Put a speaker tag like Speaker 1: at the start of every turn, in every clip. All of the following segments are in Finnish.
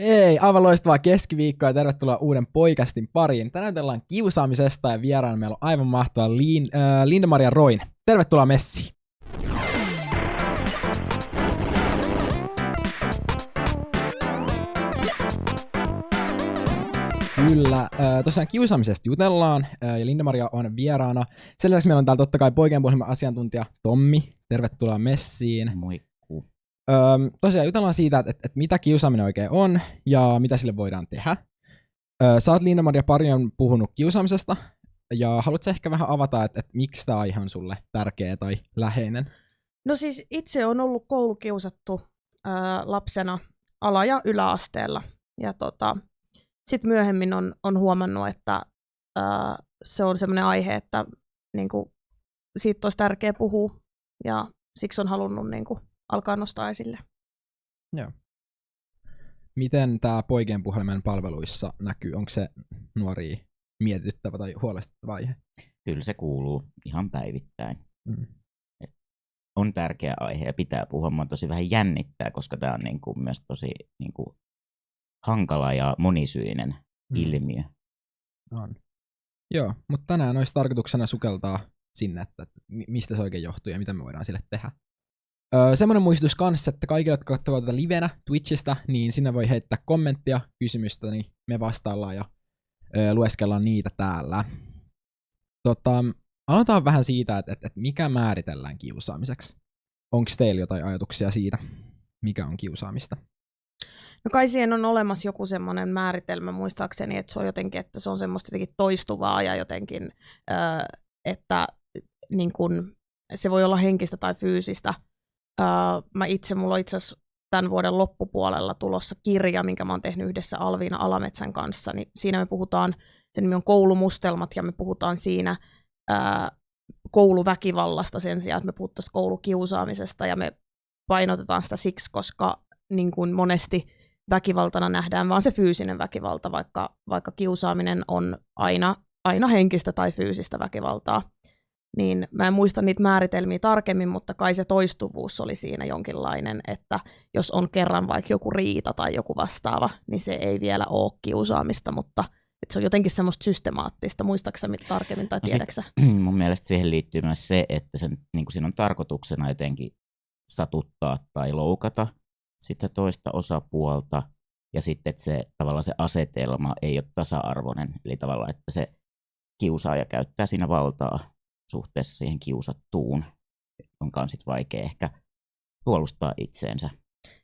Speaker 1: Hei, aivan loistavaa keskiviikkoa ja tervetuloa uuden poikastin pariin. Tänään ollaan kiusaamisesta ja vieraana meillä on aivan mahtava Lin, äh, Linda-Maria Roin. Tervetuloa messiin. Kyllä, äh, tosiaan kiusaamisesta jutellaan äh, ja Linda-Maria on vieraana. Sen lisäksi meillä on täällä totta kai poikien asiantuntija Tommi. Tervetuloa messiin.
Speaker 2: Moi.
Speaker 1: Öö, tosiaan jutellaan siitä, että, että, mitä kiusaaminen oikein on ja mitä sille voidaan tehdä. Öö, sä oot Liina-Maria paljon puhunut kiusaamisesta ja haluatko ehkä vähän avata, että, että miksi tämä aihe on sulle tärkeä tai läheinen?
Speaker 3: No siis itse on ollut koulukiusattu öö, lapsena ala- ja yläasteella. Ja tota, sitten myöhemmin on, on huomannut, että öö, se on sellainen aihe, että niinku, siitä olisi tärkeä puhua. Ja siksi on halunnut niinku, alkaa nostaa esille.
Speaker 1: Joo. Miten tämä poikien puhelimen palveluissa näkyy? Onko se nuori mietityttävä tai huolestuttava aihe?
Speaker 2: Kyllä se kuuluu ihan päivittäin. Mm. on tärkeä aihe ja pitää puhua. Mua tosi vähän jännittää, koska tämä on niinku myös tosi niinku hankala ja monisyinen mm. ilmiö.
Speaker 1: On. Joo, mutta tänään olisi tarkoituksena sukeltaa sinne, että mistä se oikein johtuu ja mitä me voidaan sille tehdä. Öö, semmoinen muistutus kanssa, että kaikille, jotka katsovat tätä livenä Twitchistä, niin sinne voi heittää kommenttia, kysymystä, niin me vastaillaan ja öö, lueskellaan niitä täällä. Tota, aloitetaan vähän siitä, että, että, että mikä määritellään kiusaamiseksi. Onko teillä jotain ajatuksia siitä, mikä on kiusaamista?
Speaker 3: No kai siihen on olemassa joku semmoinen määritelmä muistaakseni, että se on jotenkin, että se on semmoista jotenkin toistuvaa ja jotenkin, öö, että niin kun, se voi olla henkistä tai fyysistä, Uh, mä itse, mulla itse asiassa tämän vuoden loppupuolella tulossa kirja, minkä mä oon tehnyt yhdessä Alviina Alametsän kanssa, niin siinä me puhutaan, sen nimi on Koulumustelmat, ja me puhutaan siinä uh, kouluväkivallasta sen sijaan, että me puhuttaisiin koulukiusaamisesta, ja me painotetaan sitä siksi, koska niin kuin monesti väkivaltana nähdään vaan se fyysinen väkivalta, vaikka, vaikka kiusaaminen on aina, aina henkistä tai fyysistä väkivaltaa niin mä en muista niitä määritelmiä tarkemmin, mutta kai se toistuvuus oli siinä jonkinlainen, että jos on kerran vaikka joku riita tai joku vastaava, niin se ei vielä ole kiusaamista, mutta että se on jotenkin semmoista systemaattista. Muistaaksä tarkemmin tai tiedäksä?
Speaker 2: No sit, mun mielestä siihen liittyy myös se, että sen, niin kuin siinä on tarkoituksena jotenkin satuttaa tai loukata sitä toista osapuolta, ja sitten että se, tavallaan se asetelma ei ole tasa-arvoinen, eli tavallaan, että se kiusaaja käyttää siinä valtaa suhteessa siihen kiusattuun, jonka on sitten vaikea ehkä puolustaa itseensä.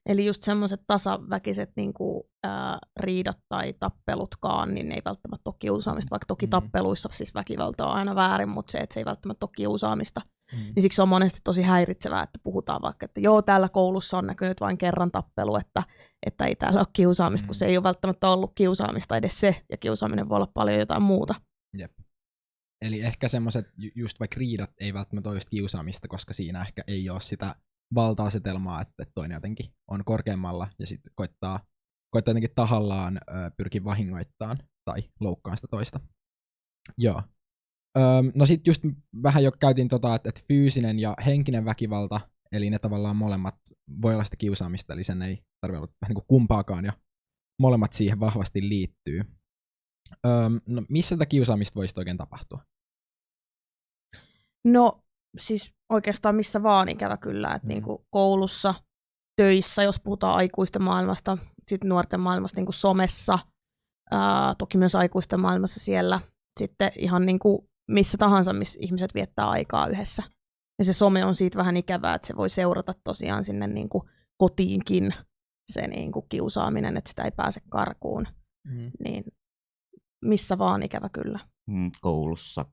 Speaker 3: Eli just semmoiset tasaväkiset niin kuin, ää, riidat tai tappelutkaan, niin ne ei välttämättä ole kiusaamista, vaikka toki mm. tappeluissa siis väkivalta on aina väärin, mutta se, että se ei välttämättä ole kiusaamista. Mm. Niin siksi on monesti tosi häiritsevää, että puhutaan vaikka, että joo, täällä koulussa on näkynyt vain kerran tappelu, että, että ei täällä ole kiusaamista, mm. kun se ei ole välttämättä ollut kiusaamista edes se, ja kiusaaminen voi olla paljon jotain muuta.
Speaker 1: Jep. Eli ehkä semmoiset, just vaikka riidat ei välttämättä ole kiusaamista, koska siinä ehkä ei ole sitä valta-asetelmaa, että toinen jotenkin on korkeammalla ja sitten koittaa, koittaa jotenkin tahallaan pyrkiä vahingoittamaan tai loukkaan sitä toista. Joo. No sitten just vähän jo käytiin tota, että, että fyysinen ja henkinen väkivalta, eli ne tavallaan molemmat voi olla sitä kiusaamista, eli sen ei tarvitse olla vähän niin kuin kumpaakaan, ja molemmat siihen vahvasti liittyy. Öö, no missä tätä kiusaamista voisi oikein tapahtua?
Speaker 3: No siis oikeastaan missä vaan ikävä kyllä, että mm. niinku koulussa, töissä, jos puhutaan aikuisten maailmasta, sitten nuorten maailmasta niinku somessa, ää, toki myös aikuisten maailmassa siellä, sitten ihan niinku missä tahansa, missä ihmiset viettää aikaa yhdessä. Ja se some on siitä vähän ikävää, että se voi seurata tosiaan sinne niinku kotiinkin se niinku kiusaaminen, että sitä ei pääse karkuun. Mm. Niin missä vaan ikävä kyllä.
Speaker 2: Mm, koulussa,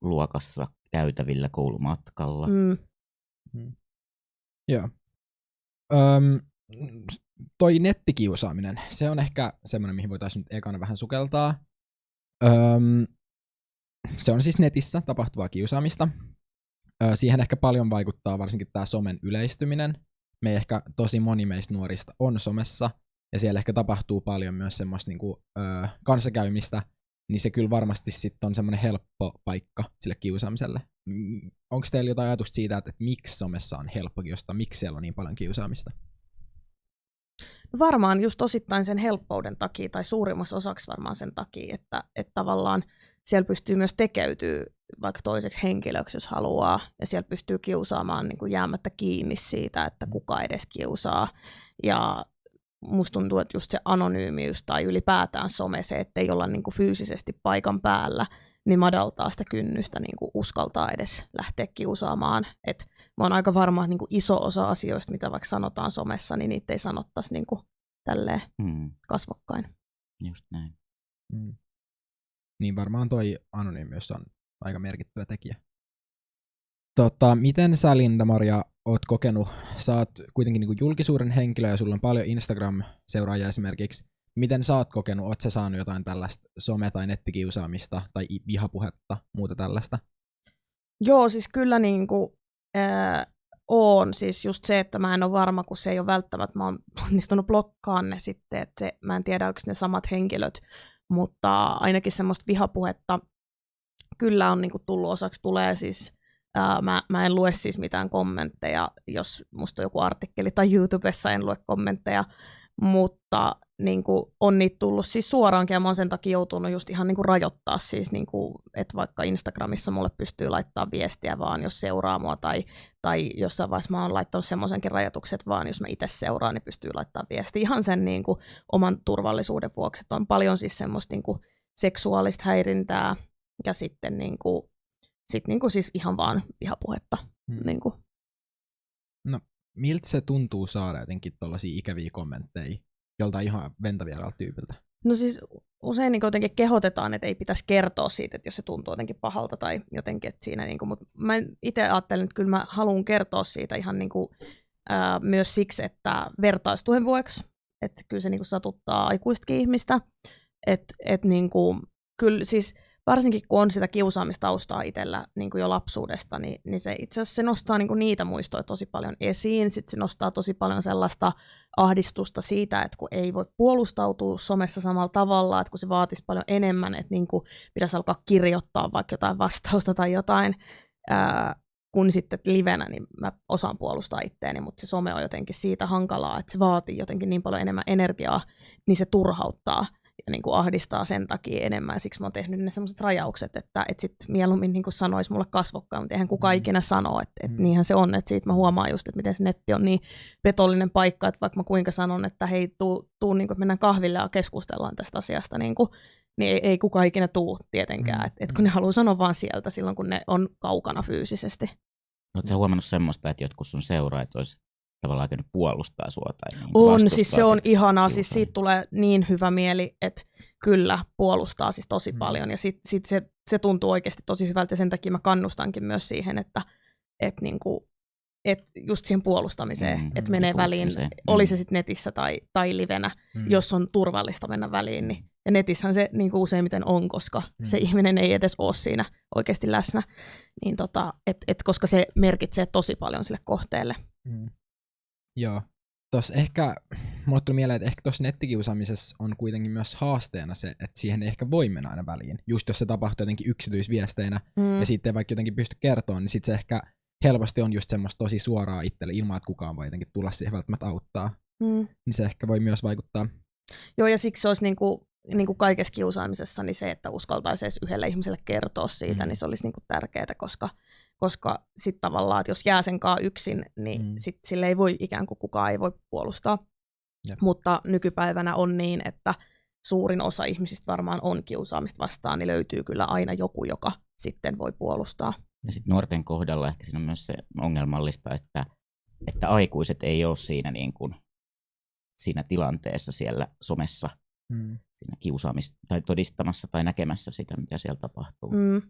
Speaker 2: luokassa, käytävillä, koulumatkalla. Mm.
Speaker 1: Mm. Joo. Öm, toi nettikiusaaminen, se on ehkä semmoinen, mihin voitaisiin nyt ekana vähän sukeltaa. Öm, se on siis netissä tapahtuvaa kiusaamista. Ö, siihen ehkä paljon vaikuttaa varsinkin tämä somen yleistyminen. Me ehkä tosi moni meistä nuorista on somessa, ja siellä ehkä tapahtuu paljon myös semmoista niinku, ö, kanssakäymistä, niin se kyllä varmasti sitten on semmoinen helppo paikka sille kiusaamiselle. Onko teillä jotain ajatusta siitä, että, että miksi somessa on helppo kiusata, miksi siellä on niin paljon kiusaamista?
Speaker 3: Varmaan just osittain sen helppouden takia, tai suurimmassa osaksi varmaan sen takia, että, että tavallaan siellä pystyy myös tekeytyy vaikka toiseksi henkilöksi, jos haluaa, ja siellä pystyy kiusaamaan niin kuin jäämättä kiinni siitä, että kuka edes kiusaa. Ja musta tuntuu, että just se anonyymiys tai ylipäätään some, se, että ei olla niin kuin fyysisesti paikan päällä, niin madaltaa sitä kynnystä niin kuin uskaltaa edes lähteä kiusaamaan. Et mä oon aika varma, että niin kuin iso osa asioista, mitä vaikka sanotaan somessa, niin niitä ei sanottaisi niin kuin tälleen
Speaker 2: Mm,
Speaker 3: kasvokkain.
Speaker 2: just näin.
Speaker 1: Mm. Niin varmaan toi anonyymiys on aika merkittävä tekijä. Tota, miten sä Linda-Maria oot kokenut, sä oot kuitenkin niinku julkisuuden henkilö ja sulla on paljon Instagram-seuraajia esimerkiksi. Miten sä oot kokenut, oot sä saanut jotain tällaista some- tai nettikiusaamista tai vihapuhetta, muuta tällaista?
Speaker 3: Joo, siis kyllä niin kuin, ää, on. Siis just se, että mä en ole varma, kun se ei ole välttämättä, mä oon onnistunut blokkaamaan ne sitten, että se, mä en tiedä, onko ne samat henkilöt, mutta ainakin semmoista vihapuhetta kyllä on niin kuin tullut osaksi, tulee siis, ää, mä, mä en lue siis mitään kommentteja, jos musta on joku artikkeli tai YouTubessa en lue kommentteja, mutta niin kuin, on niitä tullut siis suoraankin ja mä oon sen takia joutunut just ihan niin kuin rajoittaa siis, niin kuin, että vaikka Instagramissa mulle pystyy laittaa viestiä vaan, jos seuraa mua tai, tai jossain vaiheessa mä oon laittanut semmoisenkin rajoituksen, että vaan jos mä itse seuraan, niin pystyy laittaa viestiä ihan sen niin kuin, oman turvallisuuden vuoksi, että on paljon siis semmoista niin kuin, seksuaalista häirintää ja sitten niin kuin, sit niin kuin siis ihan vaan vihapuhetta.
Speaker 1: Hmm.
Speaker 3: Niin kuin.
Speaker 1: Miltä se tuntuu saada jotenkin tollaisia ikäviä kommentteja joltain ihan ventavieraalta tyypiltä?
Speaker 3: No siis usein niin jotenkin kehotetaan, että ei pitäisi kertoa siitä, että jos se tuntuu jotenkin pahalta tai jotenkin, että siinä niin kuin, mutta mä itse ajattelen, että kyllä mä haluan kertoa siitä ihan niin kuin, ää, myös siksi, että vertaistuen vuoksi, että kyllä se niin kuin satuttaa aikuistakin ihmistä, että et niin kuin, kyllä siis varsinkin kun on sitä kiusaamistaustaa itsellä niin kuin jo lapsuudesta, niin, niin se itse asiassa se nostaa niin kuin niitä muistoja tosi paljon esiin. Sitten se nostaa tosi paljon sellaista ahdistusta siitä, että kun ei voi puolustautua somessa samalla tavalla, että kun se vaatisi paljon enemmän, että niin kuin pitäisi alkaa kirjoittaa vaikka jotain vastausta tai jotain, ää, kun sitten livenä, niin mä osaan puolustaa itteeni, mutta se some on jotenkin siitä hankalaa, että se vaatii jotenkin niin paljon enemmän energiaa, niin se turhauttaa ja niin kuin ahdistaa sen takia enemmän. Siksi mä oon tehnyt ne sellaiset rajaukset, että et sit mieluummin niin kuin sanoisi mulle kasvokkaan, mutta eihän kukaan
Speaker 1: Mm.
Speaker 3: ikinä sano, että, että
Speaker 1: Mm.
Speaker 3: niinhän se on. Että siitä mä huomaan just, että miten se netti on niin petollinen paikka, että vaikka mä kuinka sanon, että hei, tuu, tuu niin kuin, että mennään kahville ja keskustellaan tästä asiasta, niin, kuin, niin ei, ei kukaan ikinä tuu tietenkään.
Speaker 1: Mm.
Speaker 3: Mm. Että et kun ne haluaa sanoa vaan sieltä silloin, kun ne on kaukana fyysisesti.
Speaker 2: Oletko huomannut semmoista, että jotkut sun seuraajat olisi tavallaan käynyt puolustaa sua? Tai niin
Speaker 3: On, siis se on ihanaa, siis siitä tulee niin hyvä mieli, että kyllä puolustaa siis tosi
Speaker 1: Mm.
Speaker 3: paljon ja sit, sit se, se tuntuu oikeasti tosi hyvältä ja sen takia mä kannustankin myös siihen, että et niinku, et just siihen puolustamiseen,
Speaker 2: Mm,
Speaker 3: mm, että
Speaker 2: mm,
Speaker 3: menee väliin,
Speaker 2: puuttumiseen.
Speaker 3: oli
Speaker 2: Mm.
Speaker 3: se sitten netissä tai, tai livenä,
Speaker 1: Mm.
Speaker 3: jos on turvallista mennä väliin, niin ja netissähän se niin kuin useimmiten on, koska
Speaker 1: Mm.
Speaker 3: mm. se ihminen ei edes ole siinä oikeasti läsnä, niin tota, et, et, koska se merkitsee tosi paljon sille kohteelle.
Speaker 1: Mm. Joo. Tuossa ehkä, mulle tuli mieleen, että ehkä tuossa nettikiusaamisessa on kuitenkin myös haasteena se, että siihen ei ehkä voi mennä aina väliin. Just jos se tapahtuu jotenkin yksityisviesteinä
Speaker 3: Mm.
Speaker 1: ja sitten ei vaikka jotenkin pysty kertomaan, niin sitten se ehkä helposti on just semmoista tosi suoraa itselle ilman, että kukaan voi jotenkin tulla siihen välttämättä auttaa.
Speaker 3: Mm.
Speaker 1: Niin se ehkä voi myös vaikuttaa.
Speaker 3: Joo, ja siksi se olisi niinku, niinku kaikessa kiusaamisessa niin se, että uskaltaisi edes yhdelle ihmiselle kertoa siitä,
Speaker 1: Mm.
Speaker 3: niin se olisi niinku tärkeää, koska, koska sitten tavallaan, että jos jää sen kaa yksin, niin
Speaker 1: Mm.
Speaker 3: mm. sit sille ei voi ikään kuin kukaan ei voi puolustaa.
Speaker 1: Jep.
Speaker 3: Mutta nykypäivänä on niin, että suurin osa ihmisistä varmaan on kiusaamista vastaan, niin löytyy kyllä aina joku, joka sitten voi puolustaa.
Speaker 2: Ja sitten nuorten kohdalla ehkä siinä on myös se ongelmallista, että, että aikuiset ei ole siinä, niin kuin, siinä tilanteessa siellä somessa
Speaker 1: Mm.
Speaker 2: Siinä kiusaamis- tai todistamassa tai näkemässä sitä, mitä siellä tapahtuu.
Speaker 3: Mm.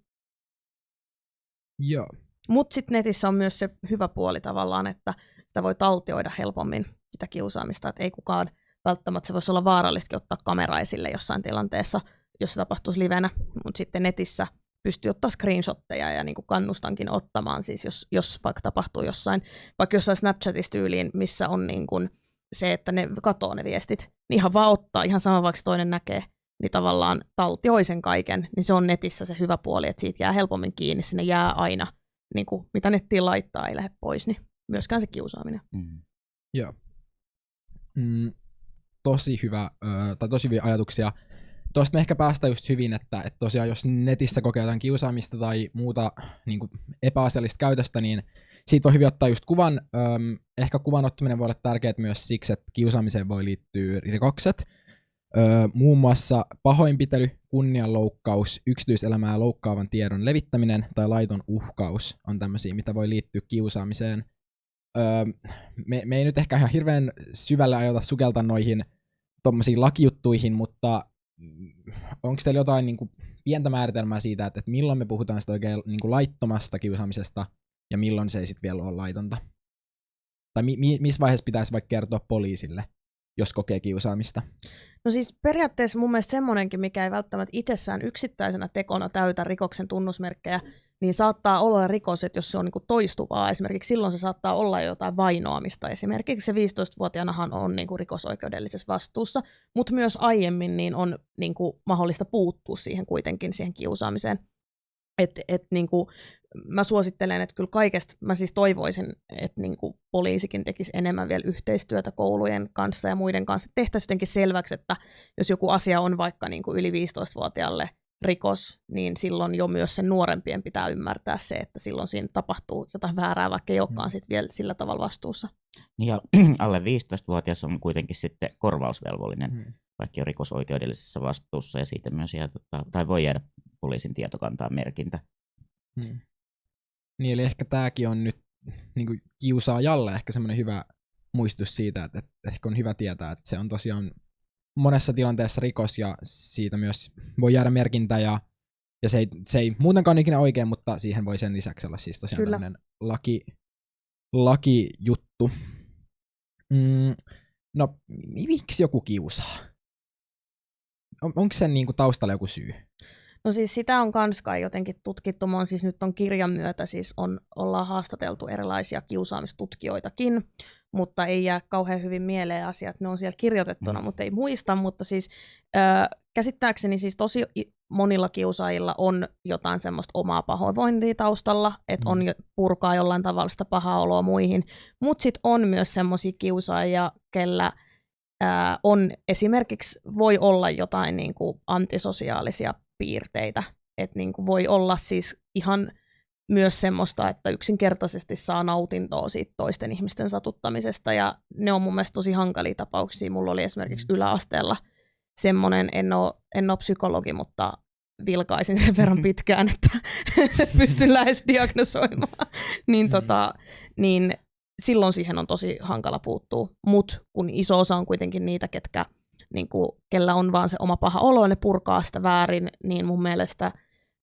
Speaker 1: Joo.
Speaker 3: Mutta sitten netissä on myös se hyvä puoli tavallaan, että sitä voi taltioida helpommin sitä kiusaamista, että ei kukaan välttämättä, se voisi olla vaarallistakin ottaa kamera esille jossain tilanteessa, jos se tapahtuisi livenä, mutta sitten netissä pystyy ottaa screenshotteja ja niin kuin kannustankin ottamaan, siis jos, jos vaikka tapahtuu jossain, vaikka jossain Snapchatissa tyyliin, missä on niin kuin se, että ne katoo ne viestit, niin ihan vaan ottaa, ihan sama vaikka toinen näkee, niin tavallaan taltioi sen kaiken, niin se on netissä se hyvä puoli, että siitä jää helpommin kiinni, sinne jää aina, niin kuin, mitä nettiin laittaa, ei lähde pois, niin myöskään se kiusaaminen.
Speaker 2: Mm.
Speaker 1: Joo. Mm. tosi hyvä, ö, tai tosi hyviä ajatuksia. Tuosta me ehkä päästään just hyvin, että, että tosiaan jos netissä kokee jotain kiusaamista tai muuta niin kuin epäasiallista käytöstä, niin siitä voi hyvin ottaa just kuvan. Öm, ehkä kuvan ottaminen voi olla tärkeää myös siksi, että kiusaamiseen voi liittyä rikokset. Öö, muun muassa pahoinpitely, kunnianloukkaus, yksityiselämää loukkaavan tiedon levittäminen tai laiton uhkaus on tämmöisiä, mitä voi liittyä kiusaamiseen. Öö, me, me ei nyt ehkä ihan hirveän syvälle ajota sukelta noihin tuommoisiin lakijuttuihin, mutta onko teillä jotain niin kuin, pientä määritelmää siitä, että, että milloin me puhutaan sitä oikein niin kuin laittomasta kiusaamisesta ja milloin se ei sitten vielä ole laitonta? Tai mi- mi- missä vaiheessa pitäisi vaikka kertoa poliisille, jos kokee kiusaamista?
Speaker 3: No siis periaatteessa mun mielestä semmoinenkin, mikä ei välttämättä itsessään yksittäisenä tekona täytä rikoksen tunnusmerkkejä, niin saattaa olla rikos, että jos se on niin toistuvaa, esimerkiksi silloin se saattaa olla jotain vainoamista. Esimerkiksi se 15-vuotiaanahan on niin kuin rikosoikeudellisessa vastuussa, mutta myös aiemmin niin on niin kuin mahdollista puuttua siihen kuitenkin siihen kiusaamiseen. Et, et niin kuin, mä suosittelen, että kyllä kaikesta, mä siis toivoisin, että niin kuin poliisikin tekisi enemmän vielä yhteistyötä koulujen kanssa ja muiden kanssa. Tehtäisiin jotenkin selväksi, että jos joku asia on vaikka niin kuin yli 15-vuotiaalle rikos, niin silloin jo myös sen nuorempien pitää ymmärtää se, että silloin siinä tapahtuu jotain väärää, vaikka ei olekaan mm. sit vielä sillä tavalla vastuussa.
Speaker 2: Niin ja alle 15-vuotias on kuitenkin sitten korvausvelvollinen, mm. vaikka on rikosoikeudellisessa vastuussa ja siitä myös jää, tota, tai voi jäädä poliisin tietokantaa merkintä.
Speaker 1: Hmm. Niin, eli ehkä tämäkin on nyt niin kuin kiusaajalle ehkä semmoinen hyvä muistus siitä, että, että ehkä on hyvä tietää, että se on tosiaan monessa tilanteessa rikos ja siitä myös voi jäädä merkintä ja, ja se, ei, se ei muutenkaan ole ikinä oikein, mutta siihen voi sen lisäksi olla siis tosiaan Kyllä. tämmöinen laki, lakijuttu. Mm, no, miksi joku kiusaa? On, onko sen niinku taustalla joku syy?
Speaker 3: No siis sitä on kans kai jotenkin tutkittu. Mä on siis nyt on kirjan myötä siis on, ollaan haastateltu erilaisia kiusaamistutkijoitakin, mutta ei jää kauhean hyvin mieleen asiat. Ne on siellä kirjoitettuna, mm. mutta ei muista. Mutta siis äh, käsittääkseni siis tosi monilla kiusaajilla on jotain semmoista omaa pahoinvointia taustalla, että mm. on jo, purkaa jollain tavalla sitä pahaa oloa muihin. Mutta sitten on myös semmoisia kiusaajia, kellä ää, on esimerkiksi voi olla jotain niin kuin antisosiaalisia piirteitä. Että niin kuin voi olla siis ihan myös semmoista, että yksinkertaisesti saa nautintoa siitä toisten ihmisten satuttamisesta, ja ne on mun mielestä tosi hankalia tapauksia. Mulla oli esimerkiksi mm. yläasteella semmoinen, en ole, en ole psykologi, mutta vilkaisin sen verran pitkään, että pystyn lähes diagnosoimaan, niin, mm. tota, niin silloin siihen on tosi hankala puuttua. Mutta kun iso osa on kuitenkin niitä, ketkä niin kuin, kellä on vaan se oma paha olo ja ne purkaa sitä väärin, niin mun mielestä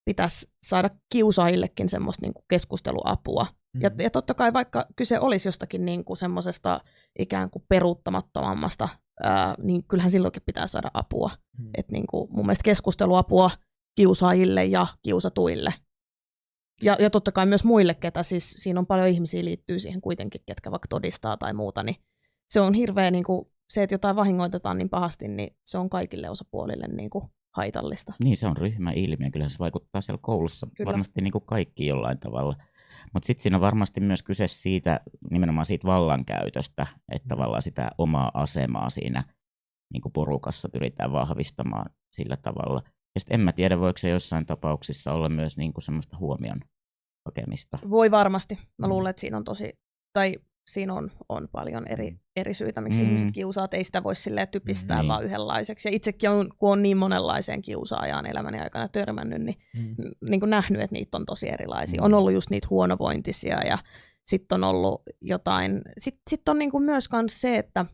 Speaker 3: pitäisi saada kiusaajillekin semmoista niin kuin keskusteluapua. Mm-hmm. Ja, ja totta kai vaikka kyse olisi jostakin niin kuin semmoisesta ikään kuin peruuttamattomammasta, ää, niin kyllähän silloinkin pitää saada apua. Mm-hmm. Et niin kuin mun mielestä keskusteluapua kiusaajille ja kiusatuille. Ja, ja totta kai myös muille, ketä siis siinä on paljon ihmisiä liittyy siihen kuitenkin, ketkä vaikka todistaa tai muuta, niin se on hirveä niin kuin se, että jotain vahingoitetaan niin pahasti, niin se on kaikille osapuolille niin kuin haitallista.
Speaker 2: Niin, se on ryhmäilmiö. Kyllä se vaikuttaa siellä koulussa Kyllä. varmasti niin kuin kaikki jollain tavalla. Mutta sitten siinä on varmasti myös kyse siitä, nimenomaan siitä vallankäytöstä, että tavallaan sitä omaa asemaa siinä niin kuin porukassa pyritään vahvistamaan sillä tavalla. Ja sitten en mä tiedä, voiko se jossain tapauksissa olla myös niin kuin semmoista huomion hakemista.
Speaker 3: Voi varmasti. Mä mm. luulen, että siinä on tosi, tai siinä on, on paljon eri, mm. eri syitä, miksi mm. ihmiset kiusaat. Ei sitä voi silleen typistää mm. vaan yhdenlaiseksi. Ja itsekin on, kun on niin monenlaiseen kiusaajaan elämäni aikana törmännyt, niin, mm. niin kuin nähnyt, että niitä on tosi erilaisia. Mm. On ollut just niitä huonovointisia ja sitten on ollut jotain. Sitten sit on niin kuin myös kans se, että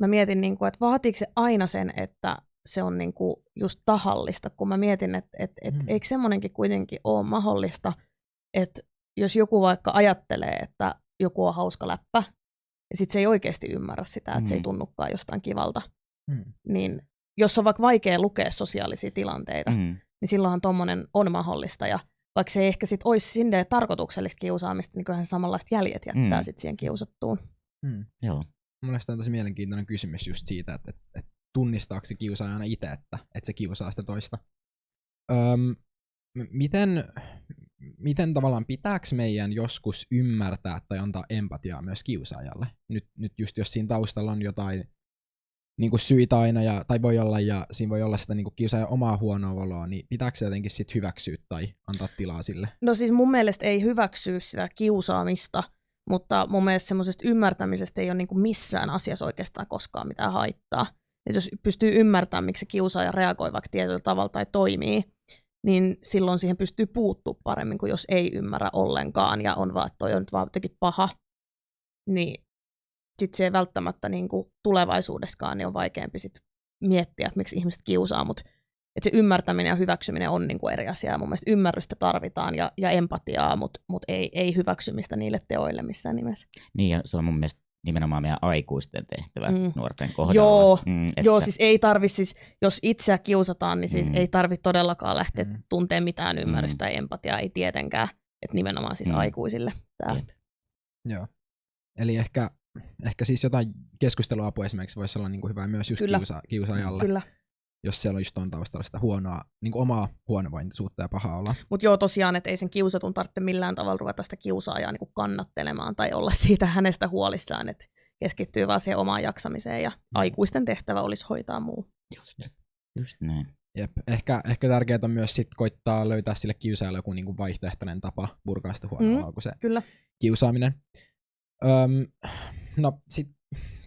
Speaker 3: mä mietin, niin kuin, että vaatiiko se aina sen, että se on niin kuin just tahallista, kun mä mietin, että et, et, mm. eikö semmoinenkin kuitenkin ole mahdollista, että jos joku vaikka ajattelee, että joku on hauska läppä, ja sitten se ei oikeasti ymmärrä sitä, että mm. se ei mm. tunnukaan jostain kivalta. Mm. Niin jos on vaikka vaikea lukea sosiaalisia tilanteita, mm. niin silloinhan tuommoinen on mahdollista. Ja vaikka se ei ehkä sitten olisi sinne tarkoituksellista kiusaamista, niin kyllähän samanlaiset jäljet jättää mm. sitten siihen kiusattuun.
Speaker 1: Mm. Joo. Mielestäni on tosi mielenkiintoinen kysymys just siitä, että, että, että tunnistaako se kiusaajana itse, että, että se kiusaa sitä toista. Öm, miten, miten tavallaan pitääkö meidän joskus ymmärtää tai antaa empatiaa myös kiusaajalle? Nyt, nyt just jos siinä taustalla on jotain niinku syitä aina, ja, tai voi olla, ja siinä voi olla sitä niinku kiusaajan omaa huonoa oloa, niin pitääkö se jotenkin sit hyväksyä tai antaa tilaa sille?
Speaker 3: No siis mun mielestä ei hyväksyä sitä kiusaamista, mutta mun mielestä semmoisesta ymmärtämisestä ei ole niinku missään asiassa oikeastaan koskaan mitään haittaa. Et jos pystyy ymmärtämään, miksi kiusaaja reagoi vaikka tietyllä tavalla tai toimii, niin silloin siihen pystyy puuttua paremmin kuin jos ei ymmärrä ollenkaan ja on vaan, että toi on nyt vaan jotenkin paha. Niin sitten se ei välttämättä niin kuin tulevaisuudessakaan niin on vaikeampi sit miettiä, että miksi ihmiset kiusaa, mutta että se ymmärtäminen ja hyväksyminen on niin kuin eri asia. Mun mielestä ymmärrystä tarvitaan ja, ja empatiaa, mutta mut ei, ei hyväksymistä niille teoille missään nimessä.
Speaker 2: Niin, ja se on mun mielestä nimenomaan meidän aikuisten tehtävä mm. nuorten kohdalla.
Speaker 3: Joo, mm, että... joo, siis ei tarvi siis, jos itseä kiusataan, niin siis mm. ei tarvi todellakaan lähteä mm. tuntemaan mitään ymmärrystä mm. ja empatiaa, ei tietenkään, että nimenomaan siis mm. aikuisille tämä.
Speaker 1: Joo, eli ehkä, ehkä siis jotain keskusteluapua esimerkiksi voisi olla niin kuin hyvä myös just Kyllä. Kiusa, kiusaajalle.
Speaker 3: Kyllä
Speaker 1: jos siellä on just on taustalla sitä huonoa, niin omaa huonovointisuutta ja pahaa olla.
Speaker 3: Mutta joo, tosiaan, että ei sen kiusatun tarvitse millään tavalla ruveta sitä kiusaajaa niin kannattelemaan tai olla siitä hänestä huolissaan, että keskittyy vaan siihen omaan jaksamiseen ja mm. aikuisten tehtävä olisi hoitaa muu.
Speaker 2: Just, just näin.
Speaker 1: Jep. Ehkä, ehkä tärkeää on myös sit koittaa löytää sille kiusaajalle joku niinku vaihtoehtoinen tapa purkaa sitä huonoa mm, kuin se
Speaker 3: kyllä.
Speaker 1: kiusaaminen. Öm, no sit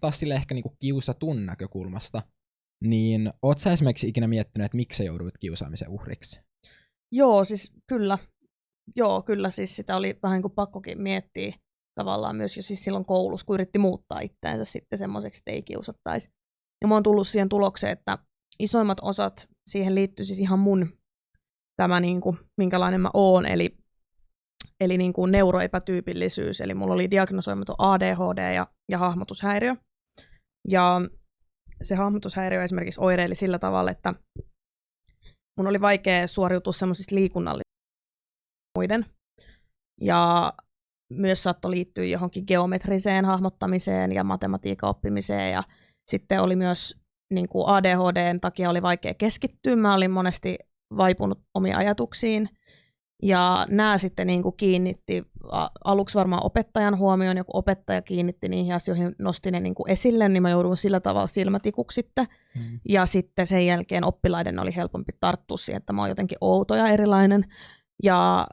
Speaker 1: taas sille ehkä niinku kiusatun näkökulmasta – niin oot sä esimerkiksi ikinä miettinyt, että miksi sä jouduit kiusaamisen uhriksi?
Speaker 3: Joo, siis kyllä. Joo, kyllä siis sitä oli vähän kuin pakkokin miettiä tavallaan myös jo siis silloin koulussa, kun yritti muuttaa itseänsä sitten semmoiseksi, että ei kiusattaisi. Ja mä oon tullut siihen tulokseen, että isoimmat osat siihen liittyy siis ihan mun tämä, niin kuin, minkälainen mä oon, eli, eli niin kuin neuroepätyypillisyys, eli mulla oli diagnosoimaton ADHD ja, ja hahmotushäiriö. Ja se hahmotushäiriö esimerkiksi oireili sillä tavalla, että mun oli vaikea suoriutua semmoisista liikunnallisista muiden. Ja myös saattoi liittyä johonkin geometriseen hahmottamiseen ja matematiikan oppimiseen. Ja sitten oli myös niin kuin ADHDn takia oli vaikea keskittyä. Mä olin monesti vaipunut omiin ajatuksiin. Ja nämä sitten niin kuin kiinnitti aluksi varmaan opettajan huomioon, joku opettaja kiinnitti niihin asioihin, nosti ne niin kuin esille, niin mä joudun sillä tavalla silmätikuksi sitten. Mm. Ja sitten sen jälkeen oppilaiden oli helpompi tarttua siihen, että mä oon jotenkin outo ja erilainen. Ja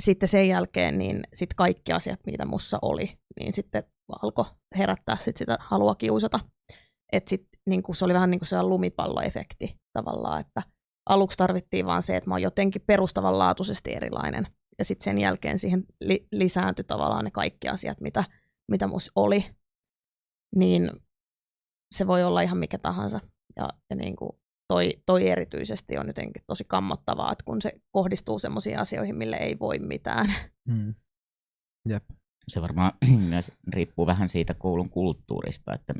Speaker 3: sitten sen jälkeen niin sit kaikki asiat, mitä mussa oli, niin sitten alkoi herättää sit sitä halua kiusata. Et sit, niin kuin se oli vähän niin kuin se lumipalloefekti tavallaan, että – aluksi tarvittiin vaan se, että mä oon jotenkin perustavanlaatuisesti erilainen. Ja sitten sen jälkeen siihen li- lisääntyi tavallaan ne kaikki asiat, mitä, mitä mus oli. Niin se voi olla ihan mikä tahansa. Ja, ja niin kuin toi, toi erityisesti on jotenkin tosi kammottavaa, että kun se kohdistuu sellaisiin asioihin, mille ei voi mitään.
Speaker 1: Mm. Jep.
Speaker 2: Se varmaan myös riippuu vähän siitä koulun kulttuurista, että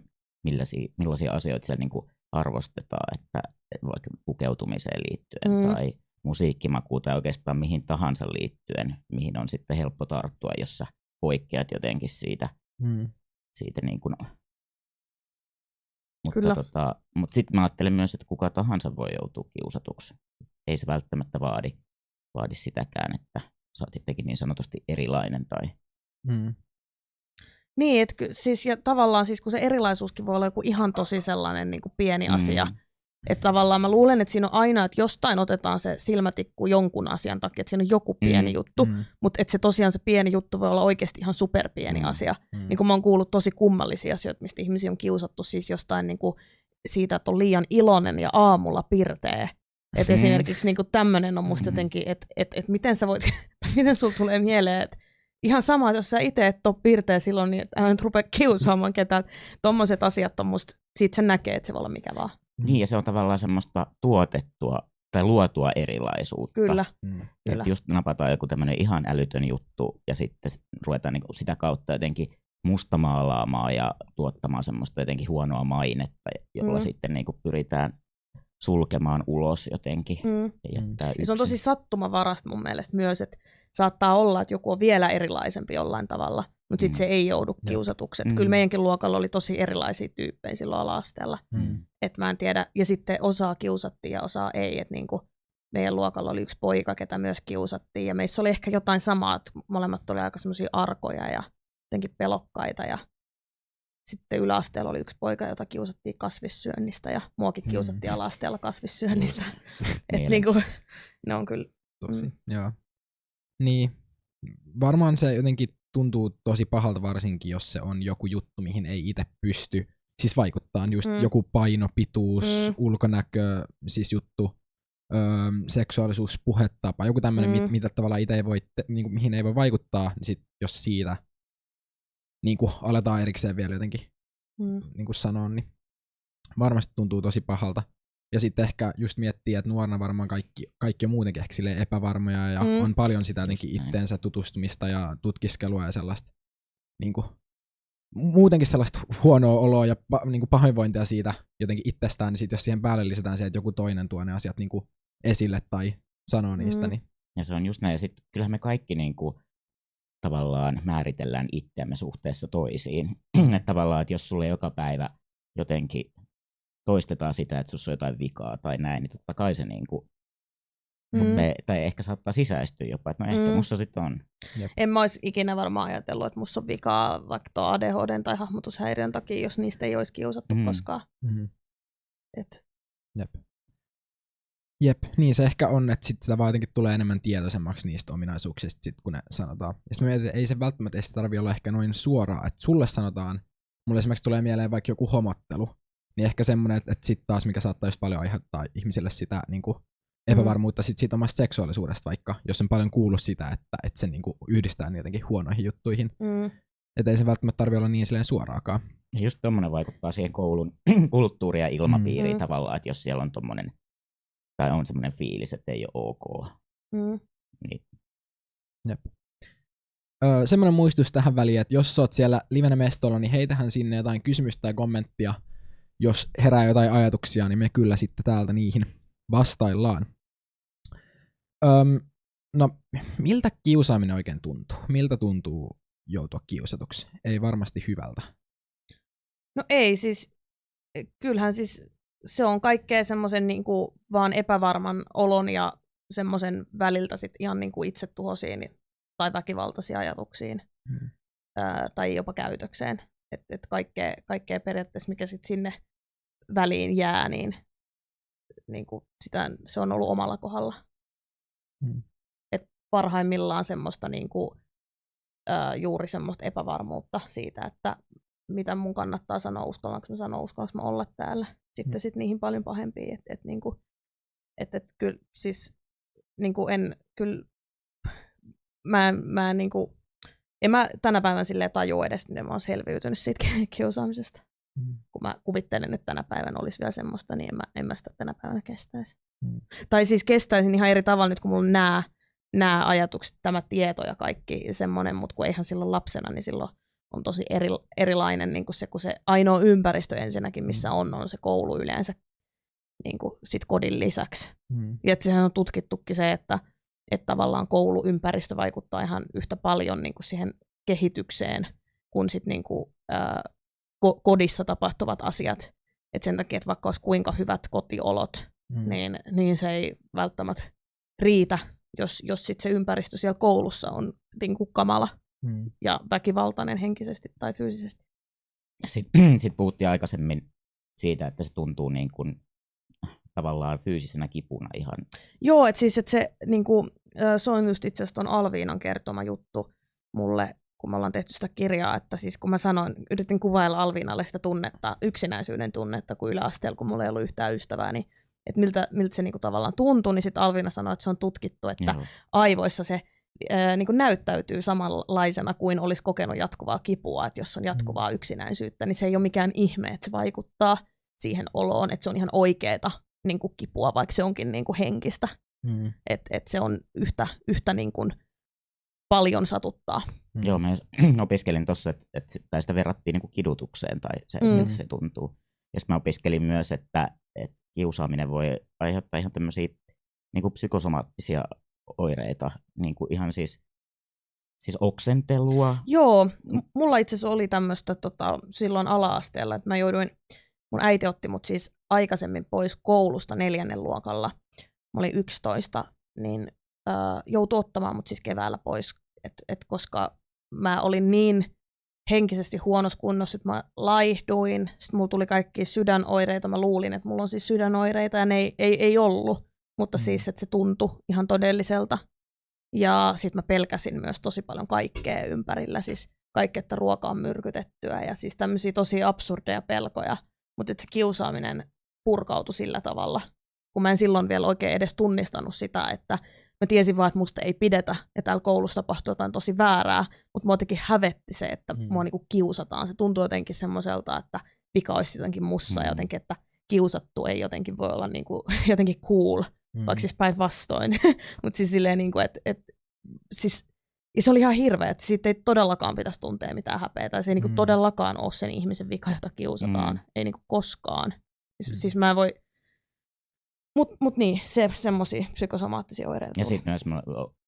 Speaker 2: millaisia, millaisia asioita siellä niin kuin arvostetaan, että vaikka pukeutumiseen liittyen mm. tai musiikkimakuun tai oikeastaan mihin tahansa liittyen, mihin on sitten helppo tarttua, jos sä poikkeat jotenkin siitä, mm. siitä niin kuin mutta, Kyllä. Tota, mutta sitten mä ajattelen myös, että kuka tahansa voi joutua kiusatuksi. Ei se välttämättä vaadi, vaadi sitäkään, että sä oot jotenkin niin sanotusti erilainen tai mm.
Speaker 3: Niin, että siis, ja tavallaan siis kun se erilaisuuskin voi olla joku ihan tosi sellainen niin kuin pieni asia, mm. Että tavallaan mä luulen, että siinä on aina, että jostain otetaan se silmätikku jonkun asian takia, että siinä on joku pieni mm, juttu, mm. mutta että se tosiaan se pieni juttu voi olla oikeasti ihan superpieni mm, asia. Mm. Niin kuin mä oon kuullut tosi kummallisia asioita, mistä ihmisiä on kiusattu siis jostain niin kuin siitä, että on liian iloinen ja aamulla pirtee. Että mm. esimerkiksi niin tämmöinen on musta mm. jotenkin, että et, et miten sä voit, miten sulla tulee mieleen, että ihan sama, jos sä itse et ole pirteä silloin, niin älä nyt rupea kiusaamaan ketään. Tuommoiset asiat on musta, siitä sen näkee, että se voi olla mikä vaan.
Speaker 2: Niin, ja se on tavallaan semmoista tuotettua tai luotua erilaisuutta.
Speaker 3: Kyllä. Mm.
Speaker 2: Kyllä. just napataan joku tämmöinen ihan älytön juttu ja sitten ruvetaan niinku sitä kautta jotenkin mustamaalaamaan ja tuottamaan semmoista jotenkin huonoa mainetta, jolla mm. sitten niinku pyritään sulkemaan ulos jotenkin. Mm. Ja
Speaker 3: se on tosi sattumavarasta mun mielestä myös, että saattaa olla, että joku on vielä erilaisempi jollain tavalla, mutta sitten mm. se ei joudu kiusatuksi. Mm. Kyllä meidänkin luokalla oli tosi erilaisia tyyppejä silloin ala-asteella. Mm. Et mä en tiedä. Ja sitten osaa kiusattiin ja osaa ei. Et niinku meidän luokalla oli yksi poika, ketä myös kiusattiin. Ja meissä oli ehkä jotain samaa, että molemmat oli aika semmoisia arkoja ja jotenkin pelokkaita. Ja sitten yläasteella oli yksi poika, jota kiusattiin kasvissyönnistä ja muakin
Speaker 1: Mm.
Speaker 3: kiusattiin ala-asteella kasvissyönnistä. Et niinku, ne on kyllä,
Speaker 1: Tosi,
Speaker 3: Mm.
Speaker 1: joo. Niin, varmaan se jotenkin tuntuu tosi pahalta varsinkin, jos se on joku juttu, mihin ei itse pysty. Siis vaikuttaa just
Speaker 3: Mm.
Speaker 1: joku paino, pituus,
Speaker 3: Mm.
Speaker 1: ulkonäkö, siis juttu, öö, seksuaalisuus, puhetapa, joku tämmöinen,
Speaker 3: Mm.
Speaker 1: mit, mitä tavallaan itse ei voi, te, niin mihin ei voi vaikuttaa, niin sit, jos siitä niin kuin aletaan erikseen vielä jotenkin
Speaker 3: mm,
Speaker 1: niin kuin sanoa, niin varmasti tuntuu tosi pahalta. Ja sitten ehkä just miettii, että nuorena varmaan kaikki, kaikki on muutenkin ehkä epävarmoja ja
Speaker 3: Mm.
Speaker 1: mm. on paljon sitä jotenkin itteensä tutustumista ja tutkiskelua ja sellaista niin kuin, muutenkin sellaista huonoa oloa ja pa, niin kuin pahoinvointia siitä jotenkin itsestään, niin sit jos siihen päälle lisätään se, että joku toinen tuo ne asiat niin kuin esille tai sanoo niistä,
Speaker 3: Mm.
Speaker 1: niin
Speaker 2: Ja se on just näin. Ja sitten kyllähän me kaikki niin kuin, tavallaan määritellään itseämme suhteessa toisiin. että tavallaan, että jos sulle joka päivä jotenkin toistetaan sitä, että sussa on jotain vikaa tai näin, niin totta kai se niin kuin,
Speaker 3: mm.
Speaker 2: me, tai ehkä saattaa sisäistyä jopa, että no ehkä
Speaker 3: Mm.
Speaker 2: sitten on.
Speaker 3: En mä olisi ikinä varmaan ajatellut, että musta on vikaa vaikka tuo ADHD tai hahmotushäiriön takia, jos niistä ei olisi kiusattu
Speaker 2: Mm.
Speaker 3: mm. koskaan.
Speaker 1: mm-hmm.
Speaker 3: Et,
Speaker 1: Jep. Jep, niin se ehkä on, että sit sitä vaan jotenkin tulee enemmän tietoisemmaksi niistä ominaisuuksista, sit, kun ne sanotaan. Ja sitten mietin, että ei se välttämättä tarvi olla ehkä noin suoraa, että sulle sanotaan, mulle esimerkiksi tulee mieleen vaikka joku homottelu, niin ehkä semmoinen, että, että sitten taas mikä saattaa just paljon aiheuttaa ihmisille sitä niin kuin epävarmuutta sit siitä omasta seksuaalisuudesta vaikka, jos on paljon kuullut sitä, että, että se niin kuin yhdistää niitä jotenkin huonoihin juttuihin.
Speaker 3: mm,
Speaker 1: Että ei se välttämättä tarvi olla niin silleen suoraakaan.
Speaker 2: Ja just tommonen vaikuttaa siihen koulun kulttuuriin ja ilmapiiriin
Speaker 3: Mm.
Speaker 2: tavallaan, että jos siellä on tommonen, tai on semmoinen fiilis, että ei ole ok.
Speaker 3: mm,
Speaker 2: Niin
Speaker 1: Öö, semmoinen muistutus tähän väliin, että jos sä oot siellä livenä mestolla, niin heitähän sinne jotain kysymystä tai kommenttia. Jos herää jotain ajatuksia, niin me kyllä sitten täältä niihin vastaillaan. Öm, no, miltä kiusaaminen oikein tuntuu? Miltä tuntuu joutua kiusatuksi? Ei varmasti hyvältä.
Speaker 3: No ei siis, kyllähän siis se on kaikkea semmoisen niin vaan epävarman olon ja semmoisen väliltä sit ihan niin kuin itsetuhosiin tai väkivaltaisiin ajatuksiin
Speaker 1: Hmm.
Speaker 3: ää, tai jopa käytökseen. Et, et kaikkea, kaikkea periaatteessa, mikä sit sinne väliin jää, niin, niin kuin sitä, se on ollut omalla kohdalla.
Speaker 1: Hmm.
Speaker 3: Et parhaimmillaan semmoista niin kuin, ää, juuri semmoista epävarmuutta siitä, että mitä mun kannattaa sanoa, uskallanko mä sanoa, uskallanko mä olla täällä. Sitten
Speaker 1: Mm.
Speaker 3: sit niihin paljon pahempiin, että et, niinku, et, et, kyllä siis niinku en, kyllä mä, mä en niinku, en mä tänä päivänä silleen tajua edes, miten mä oon selviytynyt siitä kiusaamisesta.
Speaker 1: Mm.
Speaker 3: Kun mä kuvittelen, että tänä päivänä olisi vielä semmoista, niin en mä, en mä sitä tänä päivänä kestäisi.
Speaker 1: Mm.
Speaker 3: Tai siis kestäisin ihan eri tavalla nyt, kun mulla on nämä, nämä ajatukset, tämä tieto ja kaikki semmoinen, mutta kun eihän silloin lapsena, niin silloin on tosi eri, erilainen niin kuin se, kun se ainoa ympäristö ensinnäkin, missä on, on se koulu yleensä niin kuin sit kodin lisäksi.
Speaker 1: Mm.
Speaker 3: Ja että sehän on tutkittukin se, että, että tavallaan kouluympäristö vaikuttaa ihan yhtä paljon niin kuin siihen kehitykseen kuin sit niin kuin, ää, ko- kodissa tapahtuvat asiat. Et sen takia, että vaikka olisi kuinka hyvät kotiolot,
Speaker 1: Mm.
Speaker 3: niin, niin se ei välttämättä riitä, jos, jos sit se ympäristö siellä koulussa on niin kuin kamala
Speaker 1: Mm.
Speaker 3: ja väkivaltainen henkisesti tai fyysisesti.
Speaker 2: Sitten sit puhuttiin aikaisemmin siitä, että se tuntuu niin kuin, tavallaan fyysisenä kipuna ihan.
Speaker 3: Joo, että siis että se, niinku, se on just itse asiassa Alviinan kertoma juttu mulle, kun me ollaan tehty sitä kirjaa, että siis kun mä sanoin, yritin kuvailla Alviinalle sitä tunnetta, yksinäisyyden tunnetta, kun yläasteella, kun mulla ei ollut yhtään ystävää, niin että miltä, miltä se niinku tavallaan tuntuu, niin sitten Alviina sanoi, että se on tutkittu, että
Speaker 2: Joo.
Speaker 3: aivoissa se ää, niin kuin näyttäytyy samanlaisena kuin olisi kokenut jatkuvaa kipua, että jos on jatkuvaa yksinäisyyttä, niin se ei ole mikään ihme, että se vaikuttaa siihen oloon, että se on ihan oikeeta niin kuin kipua, vaikka se onkin niin kuin henkistä,
Speaker 1: Mm.
Speaker 3: että et se on yhtä, yhtä niin kuin paljon satuttaa.
Speaker 1: Mm.
Speaker 2: Joo, mä opiskelin tuossa, että, tai sitä verrattiin niin kuin kidutukseen tai se,
Speaker 3: Mm.
Speaker 2: mm. miltä se tuntuu. Ja sitten mä opiskelin myös, että, että kiusaaminen voi aiheuttaa ihan tämmöisiä niin kuin psykosomaattisia oireita, niin kuin ihan siis, siis oksentelua.
Speaker 3: Joo, m- mulla itse asiassa oli tämmöistä tota, silloin ala-asteella, että mä jouduin, mun äiti otti mut siis aikaisemmin pois koulusta neljännen luokalla. Mä olin 11, niin äh, joutui ottamaan mut siis keväällä pois, et, et koska mä olin niin henkisesti huonossa kunnossa, että mä laihduin, sitten mulla tuli kaikki sydänoireita, mä luulin, että mulla on siis sydänoireita, ja ne ei, ei, ei ollut, mutta
Speaker 1: Mm.
Speaker 3: siis, että se tuntui ihan todelliselta. Ja sitten mä pelkäsin myös tosi paljon kaikkea ympärillä, siis kaikki, että ruoka on myrkytettyä, ja siis tämmöisiä tosi absurdeja pelkoja, mutta että se kiusaaminen purkautui sillä tavalla, kun mä en silloin vielä oikein edes tunnistanut sitä, että mä tiesin vaan, että musta ei pidetä, ja täällä koulussa tapahtuu jotain tosi väärää, mutta mua jotenkin hävetti se, että
Speaker 1: mm.
Speaker 3: mua niinku kiusataan. Se tuntuu jotenkin semmoiselta, että vika olisi jotenkin mussa,
Speaker 2: Mm.
Speaker 3: ja jotenkin, että kiusattu ei jotenkin voi olla niinku, jotenkin cool,
Speaker 1: Mm.
Speaker 3: vaikka siis päinvastoin. mutta siis silleen, niinku, että et, siis, ja se oli ihan hirveä, että siitä ei todellakaan pitäisi tuntea mitään häpeää. Se ei niinku
Speaker 1: Mm.
Speaker 3: todellakaan ole sen ihmisen vika, jota kiusataan.
Speaker 2: Mm.
Speaker 3: Ei niinku koskaan. Siis,
Speaker 1: Mm.
Speaker 3: siis mä en voi... Mut, mut niin, se, semmosia psykosomaattisia oireita.
Speaker 2: Ja sitten myös mä